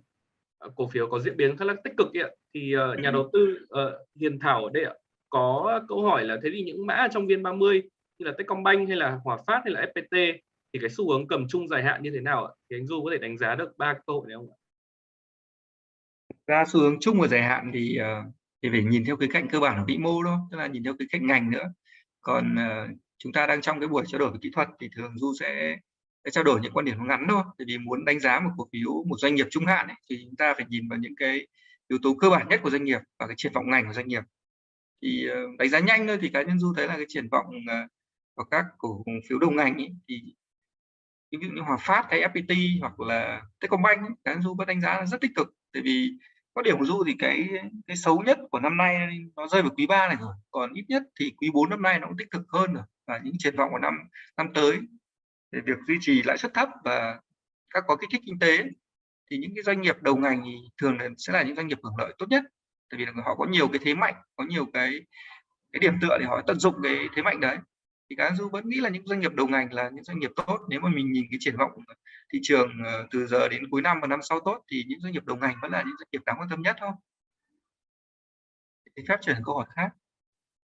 Speaker 1: cổ phiếu có diễn biến khá là tích cực ạ thì uh, nhà đầu tư uh, Hiền Thảo ở đây ạ có câu hỏi là thế thì những mã trong viên 30 như là Techcombank hay là Hòa Phát hay là FPT thì cái xu hướng cầm chung dài hạn như thế nào ạ? Thì anh Du có thể đánh giá được ba cơ hội này không ạ?
Speaker 2: Ra xu hướng chung và dài hạn thì uh, thì phải nhìn theo cái cạnh cơ bản của vĩ mô thôi, tức là nhìn theo cái cạnh ngành nữa. Còn uh, chúng ta đang trong cái buổi trao đổi về kỹ thuật thì thường Du sẽ sẽ trao đổi những quan điểm ngắn thôi tại vì muốn đánh giá một cổ phiếu một doanh nghiệp trung hạn ấy, thì chúng ta phải nhìn vào những cái yếu tố cơ bản nhất của doanh nghiệp và cái triển vọng ngành của doanh nghiệp. Thì ờ, đánh giá nhanh thôi thì cá nhân du thấy là cái triển vọng ờ, của các cổ phiếu đầu ngành ấy, thì ví dụ như Hòa Phát hay FPT hoặc là Techcombank ấy, cá nhân du vẫn đánh giá là rất tích cực. Tại vì có điểm của du thì cái cái xấu nhất của năm nay nó rơi vào quý 3 này rồi còn ít nhất thì quý 4 năm nay nó cũng tích cực hơn rồi và những triển vọng của năm năm tới. Về việc duy trì lãi suất thấp và các có kích thích kinh tế thì những cái doanh nghiệp đầu ngành thì thường là sẽ là những doanh nghiệp hưởng lợi tốt nhất. Tại vì là họ có nhiều cái thế mạnh, có nhiều cái cái điểm tựa để họ tận dụng cái thế mạnh đấy. Thì cá du vẫn nghĩ là những doanh nghiệp đầu ngành là những doanh nghiệp tốt. Nếu mà mình nhìn cái triển vọng thị trường ờ, từ giờ đến cuối năm và năm sau tốt thì những doanh nghiệp đầu ngành vẫn là những doanh nghiệp đáng quan tâm nhất thôi thì phép chuyển câu hỏi khác.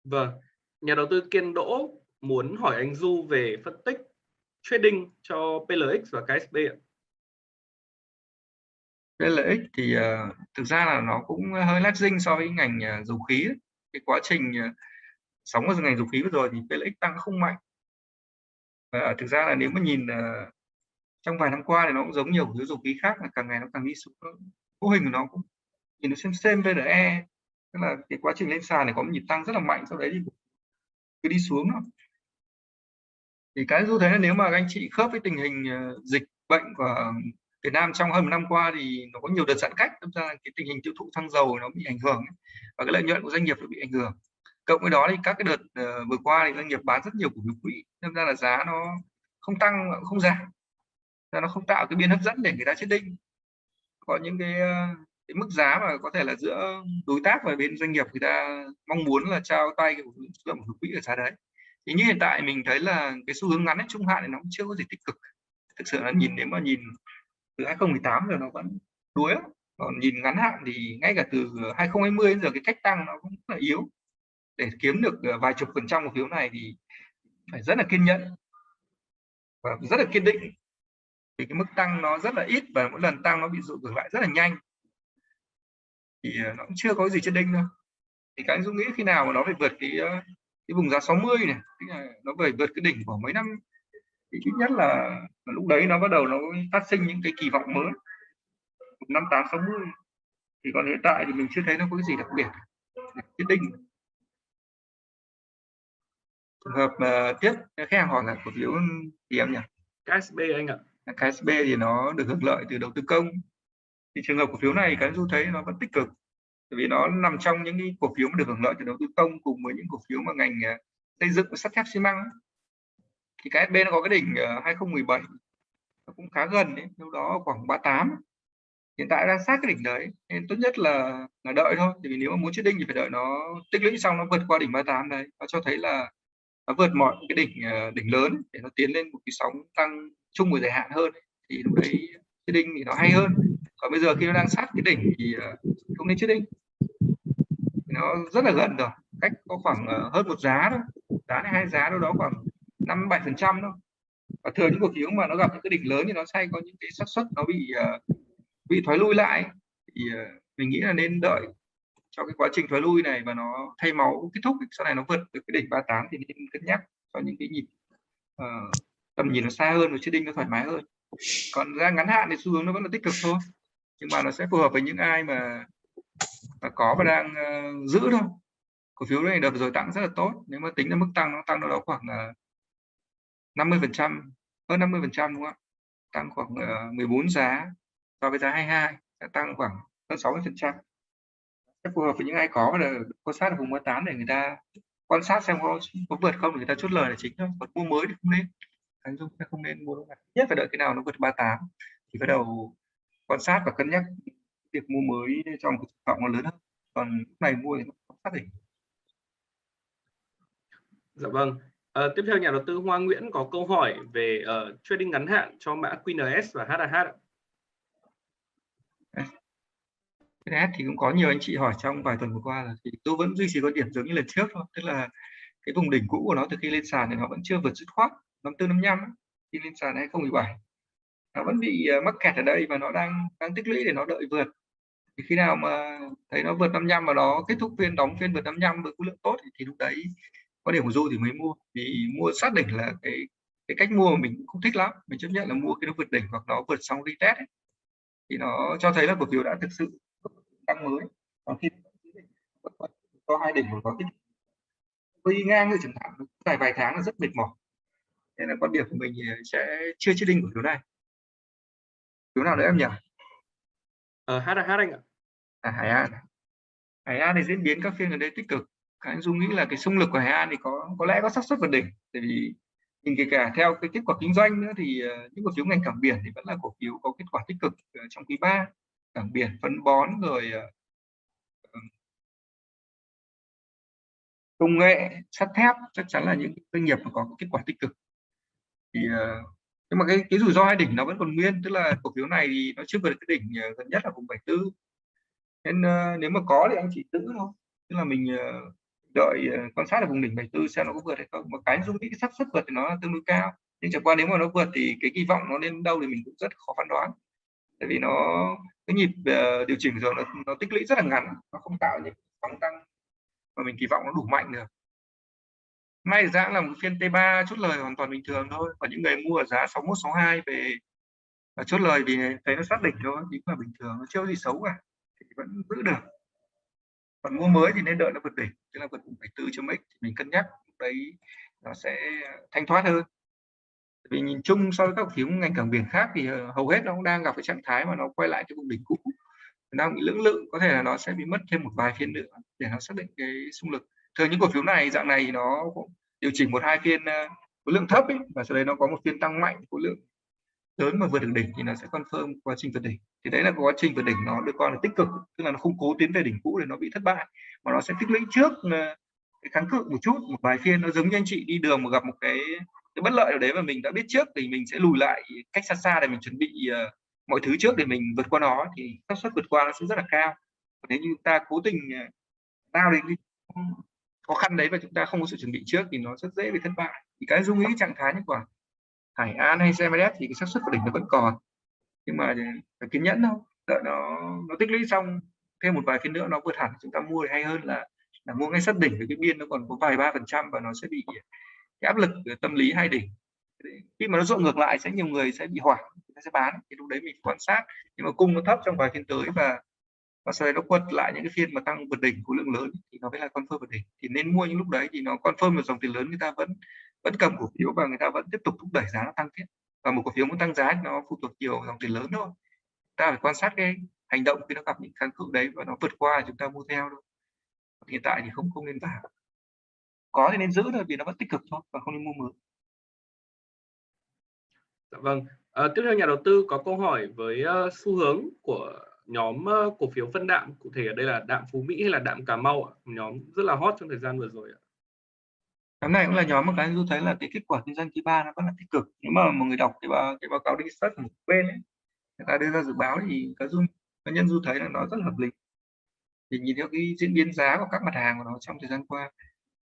Speaker 1: Vâng. Nhà đầu tư Kiên Đỗ muốn hỏi anh Du về phân tích trading cho PLX và KSB ạ
Speaker 2: cái lợi ích thì uh, thực ra là nó cũng hơi lagging so với ngành uh, dầu khí ấy. cái quá trình uh, sóng ở ngành dầu khí vừa rồi thì lợi ích tăng không mạnh và thực ra là nếu mà nhìn uh, trong vài năm qua thì nó cũng giống nhiều cái dầu khí khác là càng ngày nó càng đi xuống mô hình của nó cũng nhìn nó xem xem VNE tức là cái quá trình lên sàn này có một nhịp tăng rất là mạnh sau đấy thì cứ đi xuống đó. thì cái du thế là nếu mà anh chị khớp với tình hình dịch bệnh của Việt Nam trong hơn một năm qua thì nó có nhiều đợt giãn cách, đâm ra cái tình hình tiêu thụ xăng dầu nó bị ảnh hưởng và cái lợi nhuận của doanh nghiệp nó bị ảnh hưởng. Cộng với đó thì các cái đợt uh, vừa qua thì doanh nghiệp bán rất nhiều cổ phiếu quỹ, đâm ra là giá nó không tăng không giảm, ra nó không tạo cái biên hấp dẫn để người ta chết định. Có những cái, ờ, cái mức giá mà có thể là giữa đối tác và bên doanh nghiệp người ta mong muốn là trao tay cái lượng cổ phiếu quỹ ở giá đấy. Thì như hiện tại mình thấy là cái xu hướng ngắn trung hạn thì nó cũng chưa có gì tích cực. Thực sự là nhìn nếu mà nhìn từ 2018 giờ nó vẫn đuối còn nhìn ngắn hạn thì ngay cả từ 2020 đến giờ cái cách tăng nó cũng rất là yếu. Để kiếm được ờ, vài chục phần trăm cổ phiếu này thì phải rất là kiên nhẫn và rất là kiên định. Vì cái mức tăng nó rất là ít và mỗi lần tăng nó bị dụ ngược lại rất là nhanh. Thì ờ, nó cũng chưa có gì trên đinh đâu. Thì các anh Dũng nghĩ khi nào mà nó phải vượt cái ờ, cái vùng giá 60 này nó phải vượt cái đỉnh của mấy năm thì ít nhất là, lúc đấy nó bắt đầu nó phát sinh những cái kỳ vọng mới. Năm tám sáu mươi. Thì còn hiện tại thì mình chưa thấy nó có cái gì đặc biệt quyết định. Trường hợp uh, tiếp khách hàng hỏi là cổ phiếu gì em nhỉ?
Speaker 1: KSB anh ạ.
Speaker 2: KSB thì nó được hưởng lợi từ đầu tư công. Thì trường hợp cổ phiếu này cái du thấy nó vẫn tích cực bởi vì nó nằm trong những cái cổ phiếu mà được hưởng lợi từ đầu tư công cùng với những cổ phiếu mà ngành uh, xây dựng và sắt thép xi măng thì cái SB nó có cái đỉnh ờ, 2017 nó cũng khá gần đấy đâu đó khoảng 38 hiện tại đang sát cái đỉnh đấy, nên tốt nhất là là đợi thôi. Thì nếu mà muốn chết đinh thì phải đợi nó tích lũy xong nó vượt qua đỉnh 38 đấy, nó cho thấy là nó vượt mọi cái đỉnh ờ, đỉnh lớn để nó tiến lên một cái sóng tăng chung và dài hạn hơn. Thì lúc đấy chết đinh thì nó hay hơn. Còn bây giờ khi nó đang sát cái đỉnh thì ờ, không nên chết đinh. Nó rất là gần rồi, cách có khoảng hơn một giá thôi, giá này hai giá đâu đó khoảng năm bảy phần trăm thôi. Và thường những cổ phiếu mà nó gặp những cái đỉnh lớn thì nó sẽ có những cái xác suất nó bị uh, bị thoái lui lại. Thì uh, mình nghĩ là nên đợi cho cái quá trình thoái lui này và nó thay máu kết thúc sau này nó vượt được cái đỉnh 38 thì nên cân nhắc cho những cái nhịp uh, tầm nhìn nó xa hơn và đinh nó thoải mái hơn. Còn ra ngắn hạn thì xu hướng nó vẫn là tích cực thôi nhưng mà nó sẽ phù hợp với những ai mà, mà có và đang uh, giữ thôi. Cổ phiếu này đợt rồi tăng rất là tốt nếu mà tính ra mức tăng nó tăng đâu đó khoảng uh, 50 phần trăm hơn 50 phần trăm đúng không ạ? Tăng khoảng ờ, uh, 14 giá so với giá 22 sẽ tăng khoảng hơn 60 phần trăm. Sẽ phù hợp với những ai có là quan sát ở vùng 38 để người ta quan sát xem có, có vượt không để người ta chốt lời là chính thôi. Còn mua mới thì không nên. Anh dung không nên mua nhất phải đợi cái nào nó vượt 38 thì bắt đầu quan sát và cân nhắc việc mua mới trong cái trọng nó lớn hơn. Còn lúc này mua thì nó không xác định
Speaker 1: dạ vâng. À, tiếp theo nhà đầu tư Hoa Nguyễn có câu hỏi về uh, trading ngắn hạn cho mã QNS và HAH.
Speaker 2: QNS thì cũng có nhiều anh chị hỏi trong vài tuần vừa qua là thì tôi vẫn duy trì quan điểm giống như lần trước thôi, tức là cái vùng đỉnh cũ của nó từ khi lên sàn thì nó vẫn chưa vượt dứt khoát năm tư năm năm khi lên sàn 2017 nó vẫn bị uh, mắc kẹt ở đây và nó đang đang tích lũy để nó đợi vượt thì khi nào mà thấy nó vượt 55 mà nó kết thúc phiên đóng phiên vượt 55 với khối lượng tốt thì, thì lúc đấy có điểm của du thì mới mua vì mua sát đỉnh là cái cái cách mua mà mình không thích lắm. Mình chấp nhận là mua khi nó vượt đỉnh hoặc nó vượt xong retest ấy. thì nó cho thấy là cổ phiếu đã thực sự tăng mới. Còn khi có hai đỉnh có cái đi ngang như chẳng hạn dài vài tháng là rất mệt mỏi. Nên là quan điểm của mình sẽ chưa chế định của phiếu này. Phiếu nào nữa em nhỉ?
Speaker 1: Ờ hát hát anh ạ.
Speaker 2: À hải an hải an thì diễn biến các phiên gần đây tích cực anh dung nghĩ là cái xung lực của Hải An thì có có lẽ có xác suất vượt đỉnh. Tại vì nhìn kể cả theo cái kết quả kinh doanh nữa thì ờ, những cổ phiếu ngành cảng biển thì vẫn là cổ phiếu có kết quả tích cực ờ, trong quý 3 cảng biển, phân bón rồi ờ, công nghệ, sắt thép chắc chắn là những doanh nghiệp mà có kết quả tích cực. Thì nhưng mà cái cái rủi ro hai đỉnh nó vẫn còn nguyên, tức là cổ phiếu này thì nó chưa vượt cái đỉnh gần nhất là vùng 74 nên nếu mà có thì anh chỉ giữ thôi. Tức là mình đợi ờ, quan sát ở vùng đỉnh 74 xem nó có vượt hay không. Một cái dung tích cái xác suất vượt thì nó tương đối cao. Nhưng chẳng qua nếu mà nó vượt thì cái kỳ vọng nó lên đâu thì mình cũng rất khó phán đoán. Tại vì nó cái nhịp uh, điều chỉnh rồi nó, nó tích lũy rất là ngắn nó không tạo những sóng tăng mà mình kỳ vọng nó đủ mạnh được. Nay giá là một phiên T3 chốt lời hoàn toàn bình thường thôi và những người mua ở giá 61 62 về và chốt lời thì thấy nó xác định thôi thì cũng là bình thường nó chưa gì xấu cả thì vẫn giữ được còn mua mới thì nên đợi nó vượt đỉnh tức là vượt vùng 74 cho mấy thì mình cân nhắc đấy nó sẽ thanh thoát hơn. Vì nhìn chung so với các cổ phiếu ngành cảng biển khác thì ờ, hầu hết nó cũng đang gặp cái trạng thái mà nó quay lại cái vùng đỉnh cũ. Đang bị lưỡng lự có thể là nó sẽ bị mất thêm một vài phiên nữa để nó xác định cái xung lực. Thường những cổ phiếu này dạng này nó cũng điều chỉnh một hai phiên ờ, khối lượng thấp ấy, và sau đấy nó có một phiên tăng mạnh khối lượng lớn mà vượt được đỉnh thì nó sẽ confirm quá trình vượt đỉnh. Thì đấy là quá trình vượt đỉnh nó được coi là tích cực tức là nó không cố tiến về đỉnh cũ để nó bị thất bại mà nó sẽ tích lũy trước ờ, cái kháng cự một chút một vài phiên. Nó giống như anh chị đi đường mà gặp một cái cái bất lợi ở đấy mà mình đã biết trước thì mình sẽ lùi lại cách xa xa để mình chuẩn bị uh, mọi thứ trước để mình vượt qua nó thì xác suất vượt qua nó sẽ rất là cao. Nếu như ta cố tình ờ, lao đến khó khăn đấy và chúng ta không có sự chuẩn bị trước thì nó rất dễ bị thất bại. Thì cái dung ý trạng thái như quả. Hải An hay CMS thì cái xác suất của đỉnh nó vẫn còn. Nhưng mà phải kiên nhẫn thôi. Đợi nó nó tích lũy xong thêm một vài phiên nữa, nó vượt hẳn chúng ta mua thì hay hơn là là mua ngay sát đỉnh với cái biên nó còn có vài ba phần trăm và nó sẽ bị cái áp lực tâm lý hai đỉnh. Khi mà nó rộng ngược lại sẽ nhiều người sẽ bị hoảng, người sẽ bán. Thì lúc đấy mình quan sát. Nhưng mà cung nó thấp trong vài phiên tới và và sau đấy nó quật lại những cái phiên mà tăng vượt đỉnh khối lượng lớn thì nó mới là con phơ vượt đỉnh. Thì nên mua những lúc đấy thì nó con phơ một dòng tiền lớn người ta vẫn vẫn cầm cổ phiếu và người ta vẫn tiếp tục thúc đẩy giá nó tăng tiếp và một cổ phiếu muốn tăng giá nó phụ thuộc nhiều dòng tiền lớn thôi ta phải quan sát cái hành động khi nó gặp những kháng cự đấy và nó vượt qua chúng ta mua theo thôi hiện tại thì không không nên vào có thì nên giữ thôi vì nó vẫn tích cực thôi và không nên mua mới
Speaker 1: Dạ vâng. À, tiếp theo nhà đầu tư có câu hỏi với uh, xu hướng của nhóm uh, cổ phiếu phân đạm, cụ thể ở đây là đạm Phú Mỹ hay là đạm Cà Mau ạ? Nhóm rất là hot trong thời gian vừa rồi ạ.
Speaker 2: Nhóm này cũng là nhóm mà cái tôi thấy là cái kết quả kinh doanh quý ba nó rất là tích cực. Nếu mà một người đọc cái báo cái báo cáo đi sát một bên ấy, người ta đưa ra dự báo thì cá dung cá nhân du thấy là nó rất là hợp lý. Thì nhìn theo cái diễn biến giá của các mặt hàng của nó trong thời gian qua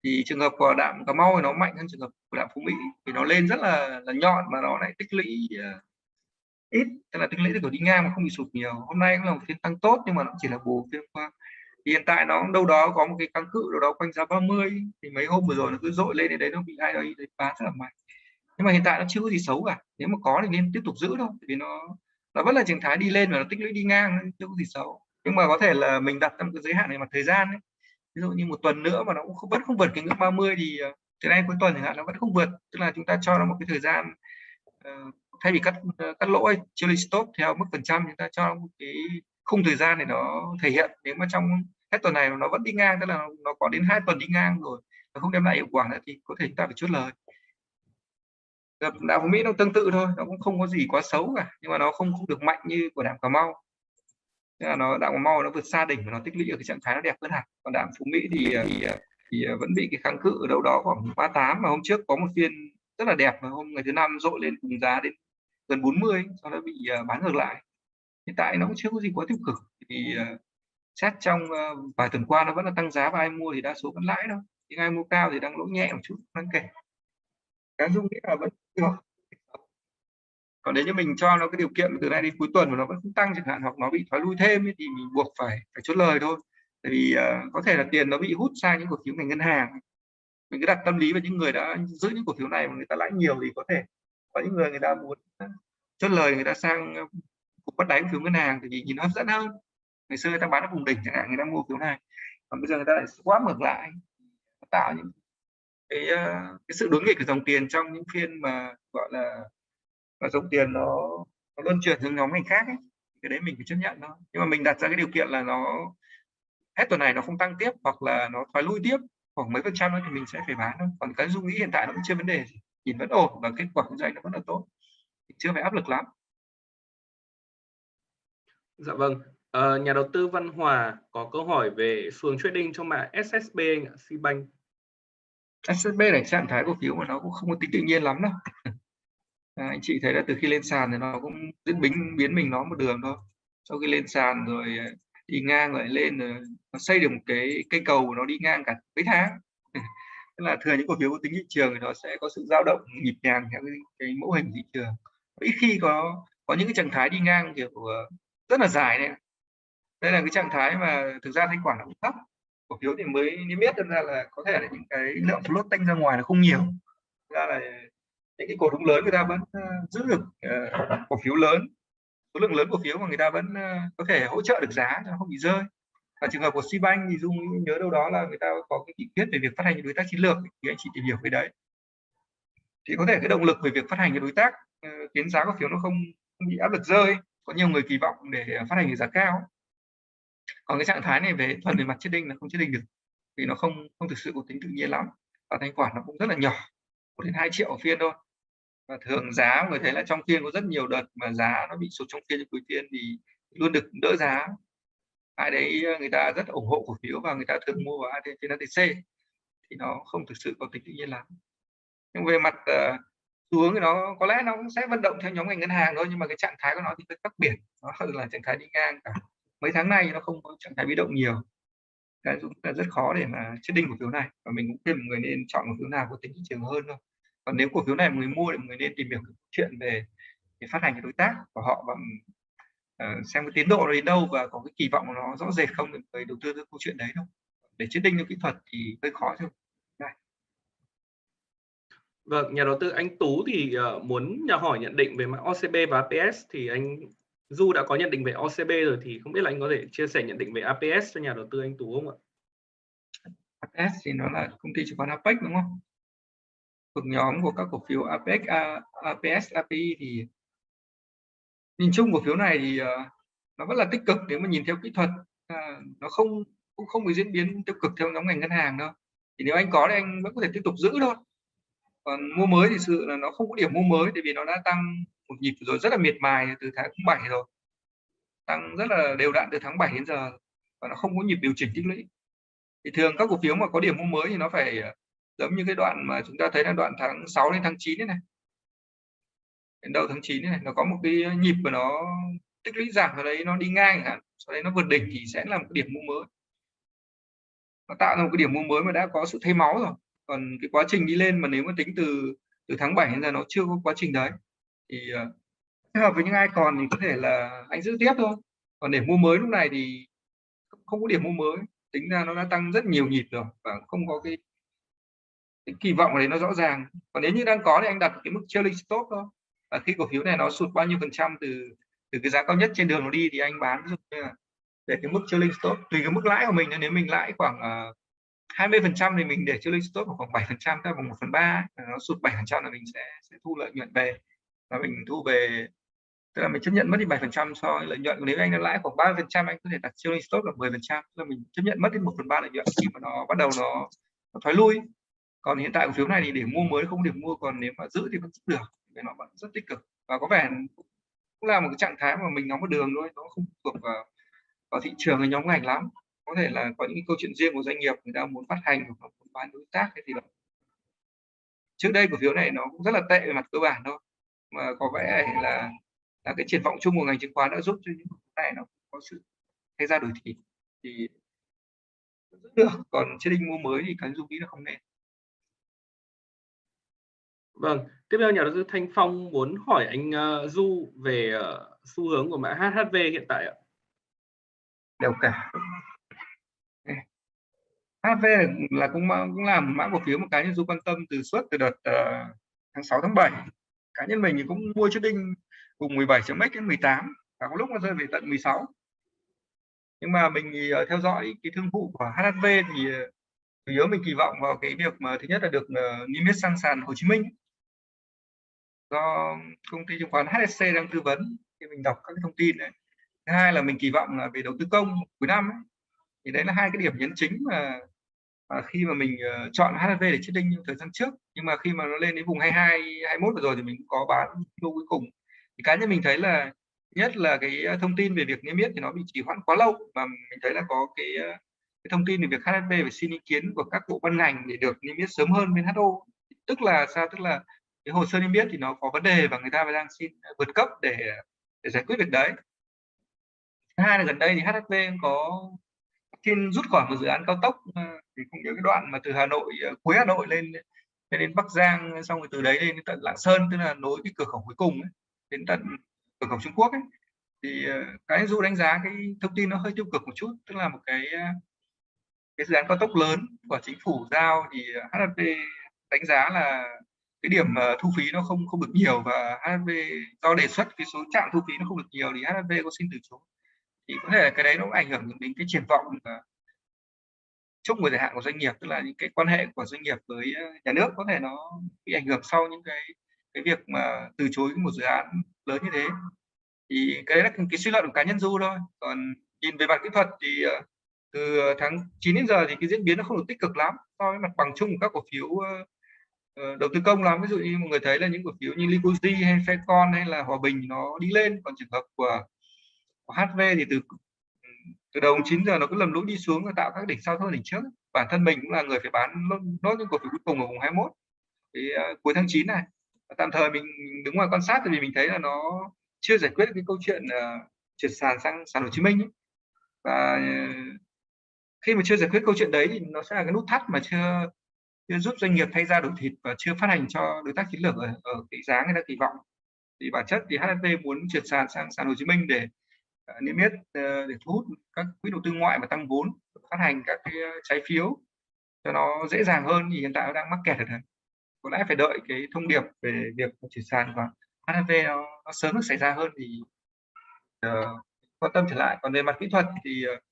Speaker 2: thì trường hợp của đạm cà mau thì nó mạnh hơn trường hợp của đạm phú mỹ vì nó lên rất là là nhọn mà nó lại tích lũy uh, ít tức là tích lũy được đi ngang mà không bị sụt nhiều hôm nay cũng là một phiên tăng tốt nhưng mà nó chỉ là bù phiên qua thì hiện tại nó đâu đó có một cái kháng cự đâu đó quanh giá 30 thì mấy hôm vừa rồi nó cứ dội lên đến đấy nó bị ai đấy bán rất là mạnh. Nhưng mà hiện tại nó chưa có gì xấu cả nếu mà có thì nên tiếp tục giữ thôi vì nó nó vẫn là trạng thái đi lên và nó tích lũy đi ngang chưa có gì xấu. Nhưng mà có thể là mình đặt trong cái giới hạn này mặt thời gian ấy ví dụ như một tuần nữa mà nó cũng không, vẫn không vượt cái ngưỡng 30 thì ờ, từ nay cuối tuần chẳng hạn nó vẫn không vượt tức là chúng ta cho nó một cái thời gian uh, thay vì cắt uh, cắt lỗ chưa stop theo mức phần trăm chúng ta cho một cái khung thời gian thì nó thể hiện nếu mà trong hết tuần này nó vẫn đi ngang tức là nó có đến hai tuần đi ngang rồi nó không đem lại hiệu quả nữa thì có thể chúng ta phải chốt lời. Gặp đạo Mỹ nó tương tự thôi nó cũng không có gì quá xấu cả nhưng mà nó không không được mạnh như của đảo Cà Mau. Tức là nó đạm mau nó vượt xa đỉnh và nó tích lũy ở cái trạng thái nó đẹp hơn hẳn. Còn đạm phú mỹ thì thì, thì vẫn bị cái kháng cự ở đâu đó khoảng 38 mà hôm trước có một phiên rất là đẹp và hôm ngày thứ năm dội lên cùng giá đến gần 40 sau đó bị à, bán ngược lại hiện tại nó cũng chưa có gì quá tiêu cực. Thì uh, xét trong uh, vài tuần qua nó vẫn là tăng giá và ai mua thì đa số vẫn lãi thôi. Nhưng ai mua cao thì đang lỗ nhẹ một chút đáng kể. Cái dung nghĩa là vẫn được còn nếu như mình cho nó cái điều kiện từ nay đến cuối tuần mà nó vẫn không tăng chẳng hạn hoặc nó bị thoái lui thêm ấy, thì mình buộc phải phải chốt lời thôi. Tại vì uh, có thể là tiền nó bị hút sang những cổ phiếu ngành ngân hàng mình cứ đặt tâm lý vào những người đã giữ những cổ phiếu này mà người ta lãi nhiều thì có thể có những người người ta muốn chốt lời người ta sang bắt đáy phiếu ngân hàng thì nhìn nó hấp dẫn hơn. Ngày xưa người ta bán ở vùng đỉnh chẳng hạn người ta mua phiếu này còn bây giờ người ta lại quá ngược lại tạo những cái, ờ, cái sự đối nghịch của dòng tiền trong những phiên mà gọi là và dòng tiền nó, nó luân chuyển sang nhóm ngành khác ấy. cái đấy mình phải chấp nhận nó nhưng mà mình đặt ra cái điều kiện là nó hết tuần này nó không tăng tiếp hoặc là nó thoái lui tiếp khoảng mấy phần trăm nữa thì mình sẽ phải bán thôi. Còn cái dung nghĩ hiện tại nó cũng chưa vấn đề gì. Nhìn vẫn ổn và kết quả kinh doanh nó vẫn là tốt. Chưa phải áp lực lắm
Speaker 1: dạ vâng. À, nhà đầu tư Văn Hòa có câu hỏi về xu hướng trading trong mã SSB anh ạ Cbank
Speaker 2: SSB này trạng thái cổ phiếu mà nó cũng không có tính tự nhiên lắm đâu. *laughs* À, anh chị thấy là từ khi lên sàn thì nó cũng diễn biến biến mình nó một đường thôi. Sau khi lên sàn rồi à, đi ngang rồi lên rồi nó xây được một cái cây cầu của nó đi ngang cả mấy tháng. *laughs* Tức là thường những cổ phiếu có tính thị trường thì nó sẽ có sự dao động nhịp nhàng theo cái, cái mẫu hình thị trường. Ít khi có có những cái trạng thái đi ngang kiểu à, rất là dài này đây là cái trạng thái mà thực ra thanh khoản nó cũng thấp cổ phiếu thì mới niêm yết ra là có thể là những cái lượng float tanh ra ngoài là không nhiều. Ra là những cái cổ đông lớn người ta vẫn ờ, giữ được uh, cổ phiếu lớn. Số lượng lớn cổ phiếu mà người ta vẫn uh, có thể hỗ trợ được giá cho không bị rơi. Và trường hợp của Sibank thì dung nhớ đâu đó là người ta có cái nghị quyết về việc phát hành đối tác chiến lược thì anh chị tìm hiểu cái đấy. Thì có thể cái động lực về việc phát hành cái đối tác uh, khiến giá cổ phiếu nó không, không bị áp lực rơi có nhiều người kỳ vọng để ờ, phát hành giá cao. Còn cái trạng thái này về thuần về mặt chết đinh là không chết đinh được vì nó không không thực sự có tính tự nhiên lắm và thanh khoản nó cũng rất là nhỏ một đến hai triệu phiên thôi. Và thường giá người thấy là trong phiên có rất nhiều đợt mà giá nó bị sụt trong phiên cuối phiên thì luôn được đỡ giá. Ai đấy ờ, người ta rất ủng hộ cổ phiếu và người ta thường mua vào trên ATC thì nó không thực sự có tính tự nhiên lắm. Nhưng về mặt uh, xu hướng thì nó có lẽ nó cũng sẽ vận động theo nhóm ngành ngân hàng thôi nhưng mà cái trạng thái của nó thì hơi khác biệt. Nó là trạng thái đi ngang cả. Mấy tháng nay nó không có trạng thái biến động nhiều. Cái cũng là rất khó để mà chết đinh cổ phiếu này. Và mình cũng khuyên mọi người nên chọn cổ phiếu nào có tính thị trường hơn thôi. Còn nếu cổ phiếu này người mua thì mọi người nên tìm hiểu chuyện về, về phát hành cái đối tác của họ và uh, ờ, xem cái tiến độ nó đến đâu và có cái kỳ vọng của nó rõ rệt không để người đầu tư cái câu chuyện đấy đâu để chết đinh cho kỹ thuật thì hơi khó thôi.
Speaker 1: Vâng, nhà đầu tư anh Tú thì uh, muốn nhà hỏi nhận định về mã OCB và APS thì anh Du đã có nhận định về OCB rồi thì không biết là anh có thể chia sẻ nhận định về APS cho nhà đầu tư anh Tú không ạ?
Speaker 2: APS thì nó là công ty chứng khoán APEC đúng không? Thuộc nhóm của các cổ phiếu APEC, APS, API thì nhìn chung cổ phiếu này thì uh, nó vẫn là tích cực nếu mà nhìn theo kỹ thuật uh, nó không cũng không bị diễn biến tiêu cực theo nhóm ngành ngân hàng đâu. Thì nếu anh có thì anh vẫn có thể tiếp tục giữ thôi còn mua mới thì sự là nó không có điểm mua mới tại vì nó đã tăng một nhịp rồi rất là miệt mài từ tháng 7 rồi. Tăng rất là đều đặn từ tháng 7 đến giờ và nó không có nhịp điều chỉnh tích lũy. Thì thường các cổ phiếu mà có điểm mua mới thì nó phải ờ, giống như cái đoạn mà chúng ta thấy là đoạn tháng 6 đến tháng 9 này, này. đến đầu tháng 9 này, này nó có một cái nhịp mà nó tích lũy giảm ở đấy nó đi ngang hả sau đấy nó vượt đỉnh thì sẽ là một cái điểm mua mới. Nó tạo ra một cái điểm mua mới mà đã có sự thay máu rồi còn cái quá trình đi lên mà nếu mà tính từ từ tháng 7 đến giờ nó chưa có quá trình đấy thì uh, hợp với những ai còn thì có thể là anh giữ tiếp thôi. Còn để mua mới lúc này thì không có điểm mua mới tính ra nó đã tăng rất nhiều nhịp rồi và không có cái, cái kỳ vọng đấy nó rõ ràng. Còn nếu như đang có thì anh đặt cái mức trailing stop thôi. Và khi cổ phiếu này nó sụt bao nhiêu phần trăm từ từ cái giá cao nhất trên đường nó đi thì anh bán để cái mức trailing stop tùy cái mức lãi của mình nếu mình lãi khoảng uh, 20 phần trăm thì mình để trailing stop khoảng 7 phần trăm bằng 1 phần 3 nó sụt 7 phần trăm là mình sẽ sẽ thu lợi nhuận về. Và mình thu về tức là mình chấp nhận mất đi 7 phần trăm so với lợi nhuận. Nếu anh đã lãi khoảng 30 phần trăm anh có thể đặt trailing stop là 10 phần trăm là mình chấp nhận mất đi 1 phần 3 lợi nhuận khi mà nó bắt đầu nó, nó thoái lui. Còn hiện tại cổ phiếu này thì để mua mới không được mua còn nếu mà giữ thì vẫn giữ được vì nó vẫn rất tích cực. Và có vẻ cũng là một cái trạng thái mà mình nóng một đường thôi nó không thuộc vào, vào thị trường hay nhóm ngành lắm có thể là có những câu chuyện riêng của doanh nghiệp người ta muốn phát hành hoặc muốn bán đối tác hay gì đó trước đây cổ phiếu này nó cũng rất là tệ về mặt cơ bản thôi mà có vẻ là là cái triển vọng chung của ngành chứng khoán đã giúp cho những phiếu này nó có sự thay ra đổi thịt thì rất được còn trên đinh mua mới thì cái dung nghĩ là không nên
Speaker 1: Vâng, tiếp theo nhà đầu tư Thanh Phong muốn hỏi anh uh, Du về uh, xu hướng của mã HHV hiện tại ạ.
Speaker 2: Đều cả. HV là cũng cũng làm mã cổ phiếu một cái du quan tâm từ suốt từ đợt uh, tháng 6 tháng 7 cá nhân mình thì cũng mua chiếc đinh cùng 17 chấm đến 18 và có lúc nó rơi về tận 16 nhưng mà mình uh, theo dõi cái thương vụ của HV thì uh, chủ yếu mình kỳ vọng vào cái việc mà thứ nhất là được uh, niêm yết sang sàn Hồ Chí Minh. Do công ty chứng khoán HSC đang tư vấn thì mình đọc các cái thông tin này. Thứ hai là mình kỳ vọng là về đầu tư công cuối năm ấy, thì đấy là hai cái điểm nhấn chính mà à, khi mà mình uh, chọn HSV để chết đinh thời gian trước nhưng mà khi mà nó lên đến vùng 22 21 vừa rồi thì mình cũng có bán lô cuối cùng. Thì cá nhân mình thấy là nhất là cái ờ, thông tin về việc niêm yết thì nó bị trì hoãn quá lâu và mình thấy là có cái, cái thông tin về việc HSV phải xin ý kiến của các bộ ban ngành để được niêm yết sớm hơn bên HO tức là sao? Tức là cái hồ sơ niêm yết thì nó có vấn đề và người ta đang xin vượt cấp để để giải quyết việc đấy. Hai là gần đây thì HSV có xin rút khỏi một dự án cao tốc ờ, thì cũng nhớ cái đoạn mà từ Hà Nội ờ, cuối Hà Nội lên lên đến Bắc Giang xong rồi từ đấy lên đến tận Lạng Sơn tức là nối cái cửa khẩu cuối cùng ấy, đến tận cửa khẩu Trung Quốc ấy. Thì ờ, cái du đánh giá cái thông tin nó hơi tiêu cực một chút tức là một cái cái dự án cao tốc lớn của chính phủ giao thì HSV đánh giá là cái điểm thu phí nó không không được nhiều và HSV do đề xuất cái số trạm thu phí nó không được nhiều thì HSV có xin từ chối thì có thể là cái đấy nó cũng ảnh hưởng đến cái triển vọng chung của dài hạn của doanh nghiệp, tức là những cái quan hệ của doanh nghiệp với ờ, nhà nước có thể nó bị ảnh hưởng sau những cái cái việc mà từ chối một dự án lớn như thế. Thì cái đấy là cái suy luận của cá nhân du thôi. Còn nhìn về mặt kỹ thuật thì ờ, từ tháng 9 đến giờ thì cái diễn biến nó không được tích cực lắm so với mặt bằng chung của các cổ phiếu ờ, đầu tư công lắm. Ví dụ như mọi người thấy là những cổ phiếu như Licosi hay Fecon hay là Hòa Bình nó đi lên, còn trường hợp của HV thì từ từ đầu 9 giờ nó cứ lầm lũi đi xuống và tạo các đỉnh sau hơn đỉnh trước. Bản thân mình cũng là người phải bán nốt những cổ phiếu cuối cùng ở vùng 21 thì uh, cuối tháng 9 này tạm thời mình đứng ngoài quan sát vì mình thấy là nó chưa giải quyết cái câu chuyện ờ, uh, chuyển sàn sang sàn Hồ Chí Minh ấy. và uh, khi mà chưa giải quyết câu chuyện đấy thì nó sẽ là cái nút thắt mà chưa chưa giúp doanh nghiệp thay ra đổi thịt và chưa phát hành cho đối tác chiến lược ở, ở cái giá người ta kỳ vọng. Thì bản chất thì HNT muốn chuyển sàn sang sàn Hồ Chí Minh để Ờ, niêm yết ờ, để thu hút các quỹ đầu tư ngoại và tăng vốn phát hành các cái ờ, trái phiếu cho nó dễ dàng hơn thì hiện tại nó đang mắc kẹt. Ở đấy có lẽ phải đợi cái thông điệp về việc chuyển sàn và HNV nó, nó sớm được xảy ra hơn thì uh, quan tâm trở lại. Còn về mặt kỹ thuật thì uh,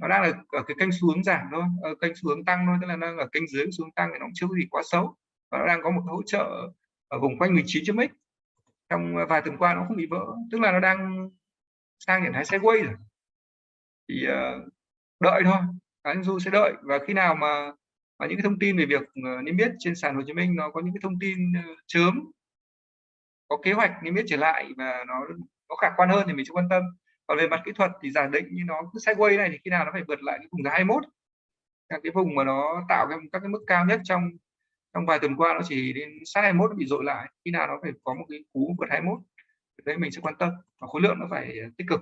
Speaker 2: nó đang là ở cái kênh xuống giảm thôi ở kênh xuống tăng thôi tức là đang ở kênh dưới xuống tăng thì nó cũng chưa có gì quá xấu. Và nó đang có một hỗ trợ ở vùng quanh 19 chấm x trong vài tuần qua nó không bị vỡ tức là nó đang sang trạng thái sideways rồi. Thì uh, đợi thôi cá nhân du sẽ đợi. Và khi nào mà mà những cái thông tin về việc uh, niêm yết trên sàn Hồ Chí Minh nó có những cái thông tin ờ, uh, chớm có kế hoạch niêm yết trở lại và nó có khả quan hơn thì mình sẽ quan tâm. Còn về mặt kỹ thuật thì giả định như nó cứ sideways này thì khi nào nó phải vượt lại cái vùng giá 21 các cái vùng mà nó tạo cái, các cái mức cao nhất trong trong vài tuần qua nó chỉ đến sát 21 nó bị dội lại. Khi nào nó phải có một cái cú vượt 21 đấy mình sẽ quan tâm và khối lượng nó phải ờ, tích cực.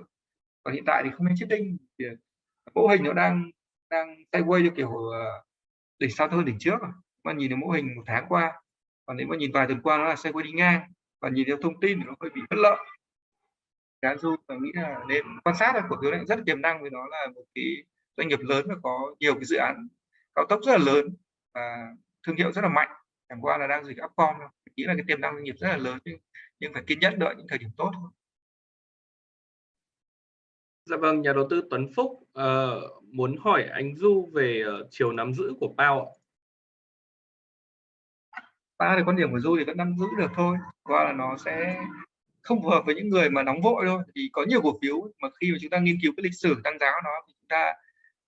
Speaker 2: Và hiện tại thì không nên chết đinh thì ờ, mẫu hình nó đang đang tay quay cho kiểu ờ, đỉnh sau hơn đỉnh trước à. mà nhìn được mẫu hình một tháng qua, còn nếu mà nhìn vài tuần qua nó là xe quay đi ngang và nhìn theo thông tin thì nó hơi bị bất lợi. Cá du tôi nghĩ là nên quan sát là cổ phiếu này rất tiềm năng, vì nó là một cái doanh nghiệp lớn và có nhiều cái dự án cao tốc rất là lớn và thương hiệu rất là mạnh chẳng qua là đang dịch upcom nghĩ là cái tiềm năng doanh nghiệp rất là lớn nhưng nhưng phải kiên nhẫn đợi những thời điểm tốt thôi.
Speaker 1: Dạ vâng, nhà đầu tư Tuấn Phúc uh, muốn hỏi anh Du về uh, chiều nắm giữ của Pao ạ.
Speaker 2: Pao thì quan điểm của Du thì vẫn nắm giữ được thôi, qua là nó sẽ không phù hợp với những người mà nóng vội thôi. Thì có nhiều cổ phiếu mà khi mà chúng ta nghiên cứu cái lịch sử tăng giá của nó thì chúng ta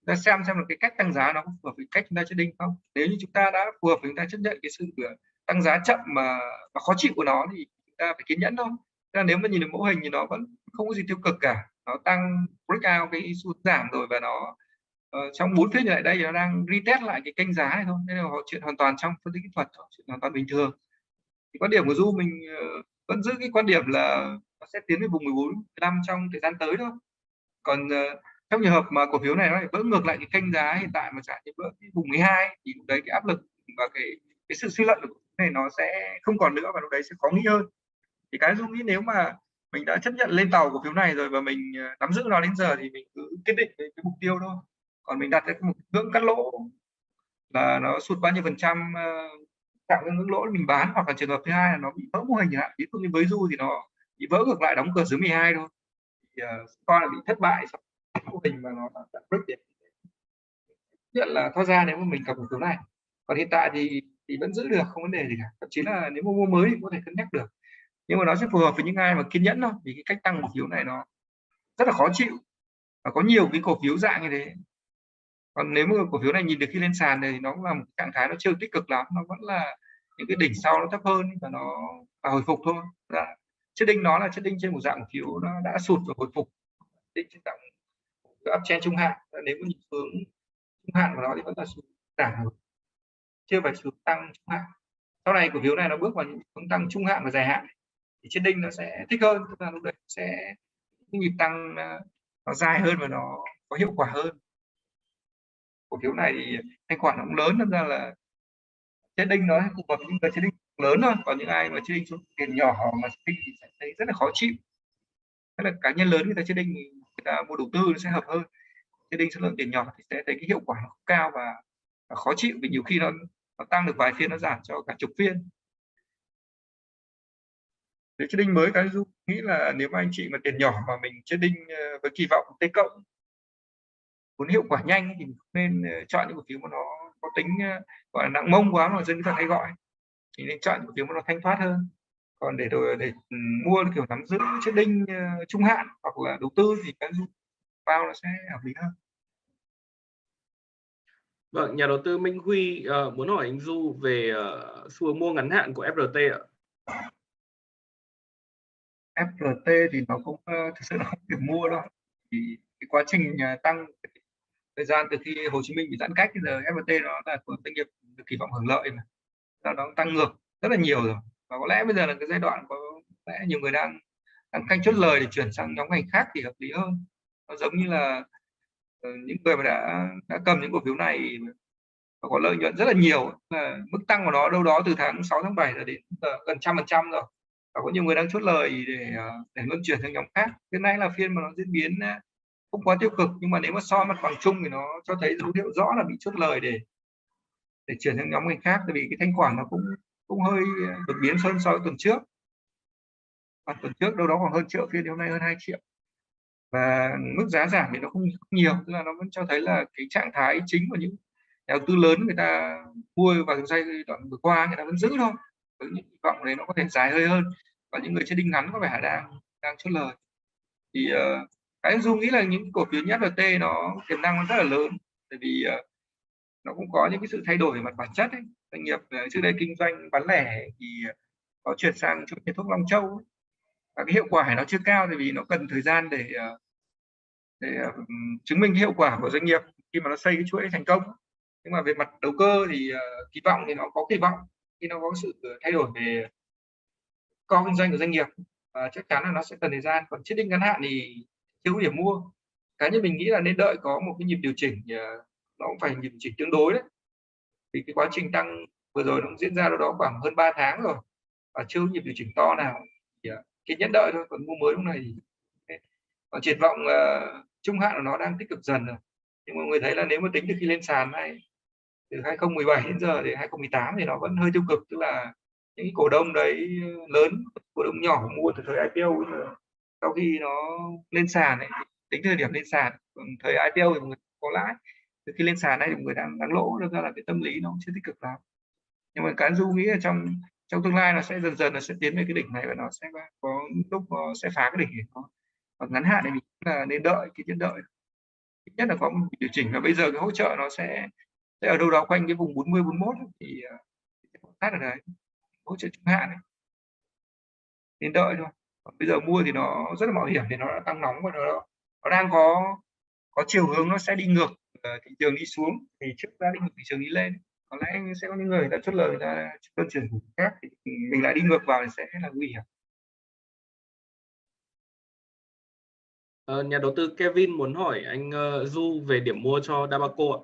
Speaker 2: ta xem xem là cái cách tăng giá nó có phù hợp với cách chúng ta chết đinh không. Nếu như chúng ta đã phù hợp với chúng ta chấp nhận cái sự ờ, tăng giá chậm mà, mà khó chịu của nó thì ta phải kiên nhẫn thôi. Là nếu mà nhìn được mẫu hình thì nó vẫn không có gì tiêu cực cả. Nó tăng breakout cái xu giảm rồi và nó uh, trong bốn phiên lại đây thì nó đang retest lại cái kênh giá này thôi. Nên là họ chuyện hoàn toàn trong phân tích kỹ thuật chuyện hoàn toàn bình thường. Thì quan điểm của du mình uh, vẫn giữ cái quan điểm là nó sẽ tiến về vùng 14 15 trong thời gian tới thôi. Còn uh, trong trường hợp mà cổ phiếu này nó lại vỡ ngược lại cái kênh giá hiện tại mà trả như vỡ cái vùng 12 thì đấy cái áp lực và cái cái sự suy luận của này nó sẽ không còn nữa và lúc đấy sẽ khó nghĩ hơn. Thì cái dung nghĩ nếu mà mình đã chấp nhận lên tàu cổ phiếu này rồi và mình à, nắm giữ nó đến giờ thì mình cứ kiên định cái, cái mục tiêu thôi. Còn mình đặt cái mục ngưỡng cắt lỗ là nó sụt bao nhiêu phần trăm ờ, tạo cái ngưỡng lỗ mình bán hoặc là trường hợp thứ hai là nó bị vỡ mô hình hạn. Ví dụ như với du thì nó bị vỡ ngược lại đóng cửa dưới 12 thôi. Thì uh, coi là bị thất bại mô hình mà nó đã break điểm nhất là thoát ra nếu mà mình cầm cổ phiếu này. Còn hiện tại thì thì vẫn giữ được, không vấn đề gì cả. Thậm chí là nếu mua mua mới thì có thể cân nhắc được. Nhưng mà nó sẽ phù hợp với những ai mà kiên nhẫn thôi, vì cái cách tăng cổ phiếu này nó rất là khó chịu và có nhiều cái cổ phiếu dạng như thế. Còn nếu mà cổ phiếu này nhìn được khi lên sàn thì nó cũng là một trạng thái nó chưa tích cực lắm, nó vẫn là những cái đỉnh sau nó thấp hơn và nó và hồi phục thôi. Dạ. Chất đinh nó là chất đinh trên một dạng cổ phiếu nó đã sụt và hồi phục. Đinh trên dạng uptrend trung hạn ờ, nếu có nhìn hướng trung hạn của nó thì vẫn là xuống giảm chưa phải xuống tăng trung hạn. Sau này cổ phiếu này nó bước vào những hướng tăng trung hạn và dài hạn thì trên đinh nó sẽ thích hơn. Tức là lúc đấy sẽ nhịp tăng ờ, nó dài hơn và nó có hiệu quả hơn. Cổ phiếu này thì thanh khoản nó cũng lớn nên ra là trên đinh nó phù hợp những người trên đinh lớn thôi còn những ai mà trên đinh số tiền nhỏ mà trên đinh thì sẽ thấy rất là khó chịu. Tức là cá nhân lớn người ta trên đinh người ta mua đầu tư nó sẽ hợp hơn. Trên đinh số lượng tiền nhỏ thì sẽ thấy cái hiệu quả nó cao và, và khó chịu vì nhiều khi nó, nó tăng được vài phiên nó giảm cho cả chục phiên. Để trên đinh mới cái du nghĩ là nếu mà anh chị mà tiền nhỏ mà mình trên đinh ờ, với kỳ vọng t cộng muốn hiệu quả nhanh thì nên ờ, chọn những cổ phiếu mà nó có tính ờ, gọi là nặng mông quá mà dân thường ta hay gọi. Thì nên chọn cổ phiếu mà nó thanh thoát hơn còn để rồi để ừ, mua kiểu nắm giữ chiếc đinh uh, trung hạn hoặc là đầu tư thì cái bao nó sẽ hợp lý hơn
Speaker 1: Vâng, nhà đầu tư Minh Huy uh, muốn hỏi anh Du về uh, xu hướng mua ngắn hạn của FRT ạ.
Speaker 2: FRT thì nó cũng uh, thực sự là không điểm mua đâu. Thì cái quá trình uh, tăng thời gian từ khi Hồ Chí Minh bị giãn cách giờ FPT nó là doanh nghiệp được kỳ vọng hưởng lợi mà là nó tăng ngược rất là nhiều rồi và có lẽ bây giờ là cái giai đoạn có lẽ nhiều người đang đang canh chốt lời để chuyển sang nhóm ngành khác thì hợp lý hơn. Nó giống như là ờ, những người mà đã đã cầm những cổ phiếu này và có lợi nhuận rất là nhiều là mức tăng của nó đâu đó từ tháng 6 tháng 7 là đến giờ gần trăm phần trăm rồi. Và có nhiều người đang chốt lời để ờ, để luân chuyển sang nhóm khác. Hiện nay là phiên mà nó diễn biến ờ, không quá tiêu cực, nhưng mà nếu mà so mặt bằng chung thì nó cho thấy dấu hiệu rõ là bị chốt lời để để chuyển sang nhóm ngành khác. Tại vì cái thanh khoản nó cũng cũng hơi ờ, đột biến hơn so với tuần trước. Và tuần trước đâu đó khoảng hơn triệu phiên hôm nay hơn 2 triệu. Và mức giá giảm thì nó không nhiều tức là nó vẫn cho thấy là cái trạng thái chính của những nhà đầu tư lớn người ta mua vào giai đoạn vừa qua người ta vẫn giữ thôi. Với những hy vọng đấy nó có thể dài hơi hơn. Và những người chơi đinh ngắn có vẻ đang đang chốt lời. Thì uh, cái dung nghĩ là những cổ phiếu nhất FPT nó tiềm năng nó rất là lớn. Tại vì uh, nó cũng có những cái sự thay đổi về mặt bản chất ấy. doanh nghiệp ờ, trước đây kinh doanh bán lẻ thì có chuyển sang cho thuốc Long Châu ấy. và cái hiệu quả nó chưa cao tại vì nó cần thời gian để ờ, để ờ, chứng minh hiệu quả của doanh nghiệp khi mà nó xây cái chuỗi thành công nhưng mà về mặt đầu cơ thì kỳ vọng thì nó có kỳ vọng khi nó có sự thay đổi về co kinh doanh của doanh nghiệp và chắc chắn là nó sẽ cần thời gian còn chiết định ngắn hạn thì thiếu điểm mua cá nhân mình nghĩ là nên đợi có một cái nhịp điều chỉnh nó cũng phải nhịp điều chỉnh tương đối đấy. Vì cái quá trình tăng vừa rồi nó cũng diễn ra đâu đó khoảng hơn 3 tháng rồi. Và chưa nhịp điều chỉnh to nào. Thì à, cái nhẫn đợi thôi còn mua mới lúc này thì còn triển vọng uh, trung hạn của nó đang tích cực dần rồi. Nhưng mà người thấy là nếu mà tính từ khi lên sàn này từ 2017 đến giờ thì 2018 thì nó vẫn hơi tiêu cực. Tức là những cổ đông đấy ờ, lớn cổ đông nhỏ mua từ thời IPO sau khi nó lên sàn ấy, tính thời điểm lên sàn thời IPO thì mọi người có lãi từ khi lên sàn này thì mọi người đang đang lỗ được ra là cái tâm lý nó chưa tích cực lắm. Nhưng mà cá du nghĩ là trong trong tương lai nó sẽ dần dần nó sẽ tiến về cái đỉnh này và nó sẽ có lúc nó sẽ phá cái đỉnh này nó còn ngắn hạn thì mình là nên đợi cái tiến đợi. Ít nhất là có một điều chỉnh và bây giờ cái hỗ trợ nó sẽ sẽ ở đâu đó quanh cái vùng 40 41 thì ờ, phát ở đấy, hỗ trợ trung hạn này. nên đợi thôi. Bây giờ mua thì nó rất là mạo hiểm, thì nó đã tăng nóng và nó nó đang có có chiều hướng nó sẽ đi ngược thị trường đi xuống thì trước ra đi ngược thị trường đi lên. Có lẽ sẽ có những người đã chốt lời ta luân chuyển thủ khác thì mình lại đi ngược vào thì sẽ là nguy hiểm.
Speaker 1: Uh, nhà đầu tư Kevin muốn hỏi anh uh, Du về điểm mua cho Dabaco ạ.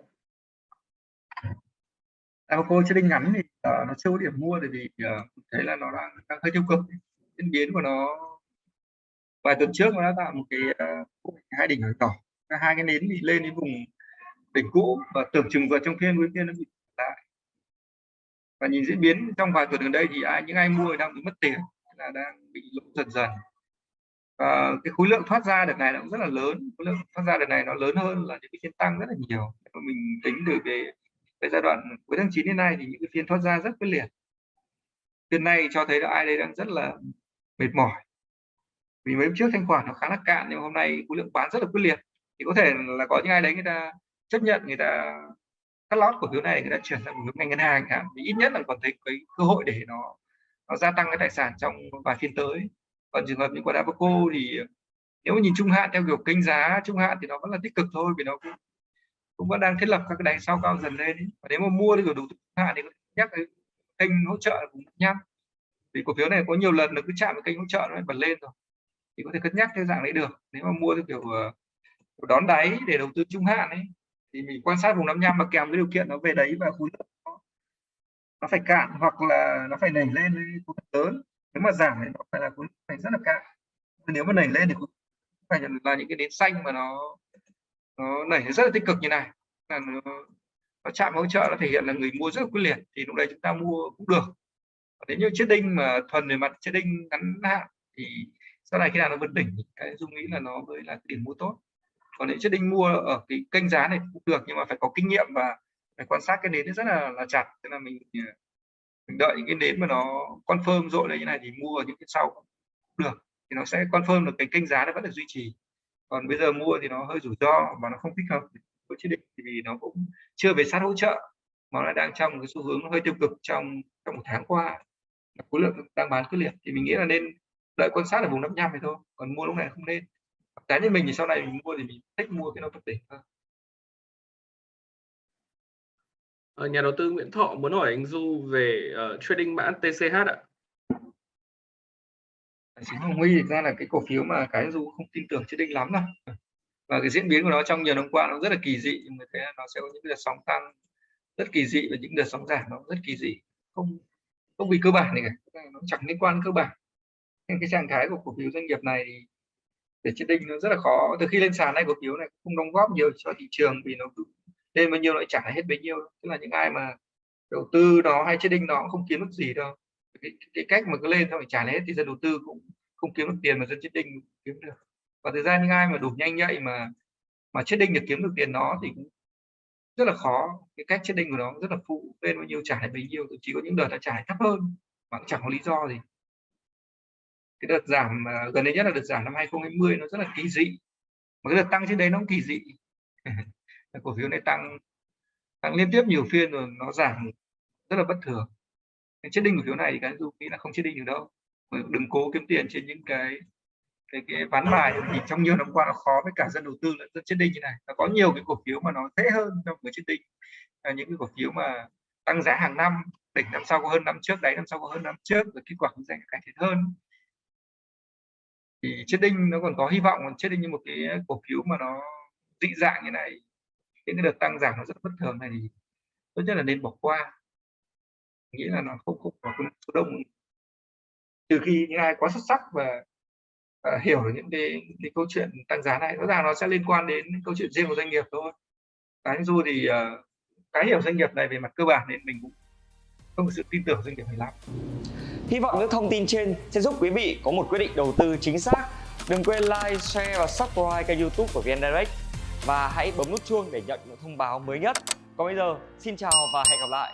Speaker 2: Dabaco trên đinh ngắn thì uh, nó chưa có điểm mua tại vì uh, thấy là nó đang, đang hơi tiêu cực. Diễn biến của nó vài tuần trước nó đã tạo một cái uh, hai đỉnh nhỏ hai cái nến bị lên đến vùng đỉnh cũ và tưởng chừng vượt trong phiên cuối phiên nó bị lại. Và nhìn diễn biến trong vài tuần gần đây thì ai những ai mua đang bị mất tiền là đang bị lỗ dần dần. Và cái khối lượng thoát ra đợt này nó cũng rất là lớn. Khối lượng thoát ra đợt này nó lớn hơn là những cái phiên tăng rất là nhiều. Mình tính từ cái, cái giai đoạn cuối tháng 9 đến nay thì những cái phiên thoát ra rất quyết liệt. Phiên này cho thấy là ai đây đang rất là mệt mỏi. Vì mấy hôm trước thanh khoản nó khá là cạn nhưng hôm nay khối lượng bán rất là quyết liệt. Thì có thể là có những ai đấy người ta chấp nhận người ta, cắt lót cổ phiếu này, người ta chuyển sang một ngành ngân hàng chẳng thì ít nhất là còn thấy cái cơ hội để nó nó gia tăng cái tài sản trong vài phiên tới. Còn trường hợp như của Dabaco thì nếu mà nhìn trung hạn theo kiểu kênh giá trung hạn thì nó vẫn là tích cực thôi, vì nó cũng cũng vẫn đang thiết lập các cái đáy sau cao dần lên và nếu mà mua thì kiểu đủ trung hạn thì nhắc cái kênh hỗ trợ cũng nhắc. Vì cổ phiếu này có nhiều lần nó cứ chạm vào kênh hỗ trợ nó bật lên rồi. Thì có thể cân nhắc theo dạng đấy được. Nếu mà mua theo kiểu ờ, đón đáy để đầu tư trung hạn ấy thì mình quan sát vùng năm nham mà kèm với điều kiện nó về đấy và khối lượng nó, nó phải cạn hoặc là nó phải nảy lên với khối lượng lớn. Nếu mà giảm thì nó phải là khối phải rất là cạn. Nếu mà nảy lên thì phải là những cái đến xanh mà nó nó nảy rất là tích cực như này. Là nó, nó chạm hỗ trợ nó thể hiện là người mua rất là quyết liệt thì lúc đấy chúng ta mua cũng được. Nếu như chiếc đinh mà thuần về mặt chiếc đinh ngắn hạn thì sau này khi nào nó vượt đỉnh cái dung nghĩ là nó mới là cái điểm mua tốt còn những chiếc đinh mua ở cái kênh giá này cũng được, nhưng mà phải có kinh nghiệm và phải quan sát cái nến rất là là chặt. Nên là mình ờ, mình đợi những cái nến mà nó confirm rội lên như này thì mua ở những cái sau cũng được. Thì nó sẽ confirm được cái kênh giá nó vẫn được duy trì. Còn bây giờ mua thì nó hơi rủi ro và nó không thích hợp với chiếc đinh vì nó cũng chưa về sát hỗ trợ, mà nó đang trong cái xu hướng hơi tiêu cực trong trong một tháng qua. Khối lượng đang bán quyết liệt. Thì mình nghĩ là nên đợi quan sát ở vùng 55 này thôi, còn mua lúc này không nên cá nhân mình thì sau này mình mua thì mình thích mua cái nó thực đỉnh hơn
Speaker 1: ờ, nhà đầu tư Nguyễn Thọ muốn hỏi anh Du về uh, trading mã TCH ạ.
Speaker 2: Chính Hồng Huy thực ra là cái cổ phiếu mà cái Du không tin tưởng trading lắm đâu. Và cái diễn biến của nó trong nhiều năm qua nó rất là kỳ dị, mình thấy nó sẽ có những đợt sóng tăng rất kỳ dị và những đợt sóng giảm nó rất kỳ dị, không không vì cơ bản này cả, nó chẳng liên quan cơ bản. Nên cái trạng thái của cổ phiếu doanh nghiệp này thì để chết định nó rất là khó. Từ khi lên sàn này cổ phiếu này không đóng góp nhiều cho thị trường vì nó lên bao nhiêu lại trả hết bấy nhiêu. Tức là những ai mà đầu tư nó hay chết định nó cũng không kiếm được gì đâu. Cái, cái cách mà cứ lên xong phải trả hết thì dân đầu tư cũng không kiếm được tiền mà dân chết định kiếm được. Và thời gian những ai mà đủ nhanh nhạy mà mà chết định được kiếm được tiền nó thì cũng rất là khó. Cái cách chết định của nó rất là phụ lên bao nhiêu trả hết bấy nhiêu. Chỉ có những đợt đã trả thấp hơn mà cũng chẳng có lý do gì cái đợt giảm à, gần đây nhất là đợt giảm năm 2020 nó rất là kỳ dị. Mà cái đợt tăng trên đấy nó cũng kỳ dị. *laughs* Cổ phiếu này tăng tăng liên tiếp nhiều phiên rồi nó giảm rất là bất thường. Cái chết đinh cổ phiếu này thì cái dù nghĩ là không chết đinh được đâu. Đừng cố kiếm tiền trên những cái cái cái ván bài thì trong nhiều năm qua nó khó với cả dân đầu tư lẫn dân chết đinh như này. Nó có nhiều cái cổ phiếu mà nó dễ hơn trong cái chết đinh. Là những cái cổ phiếu mà tăng giá hàng năm, đỉnh năm sau có hơn năm trước đấy năm sau có hơn năm trước, rồi kết quả kinh doanh cải thiện hơn thì chết đinh nó còn có hy vọng còn chết đinh như một cái cổ phiếu mà nó dị dạng như này những cái đợt tăng giảm nó rất bất thường này thì tốt nhất là nên bỏ qua. Nghĩ là nó không không có số đông trừ khi những ai quá xuất sắc và uh, hiểu được những cái, cái câu chuyện tăng giá này rõ ràng nó sẽ liên quan đến câu chuyện riêng của doanh nghiệp thôi. Cái dù thì uh, cái hiểu doanh nghiệp này về mặt cơ bản nên mình cũng không có sự tin tưởng doanh nghiệp này lắm.
Speaker 3: Hy vọng những thông tin trên sẽ giúp quý vị có một quyết định đầu tư chính xác. Đừng quên like, share và subscribe kênh youtube của VN Direct và hãy bấm nút chuông để nhận những thông báo mới nhất. Còn bây giờ, xin chào và hẹn gặp lại.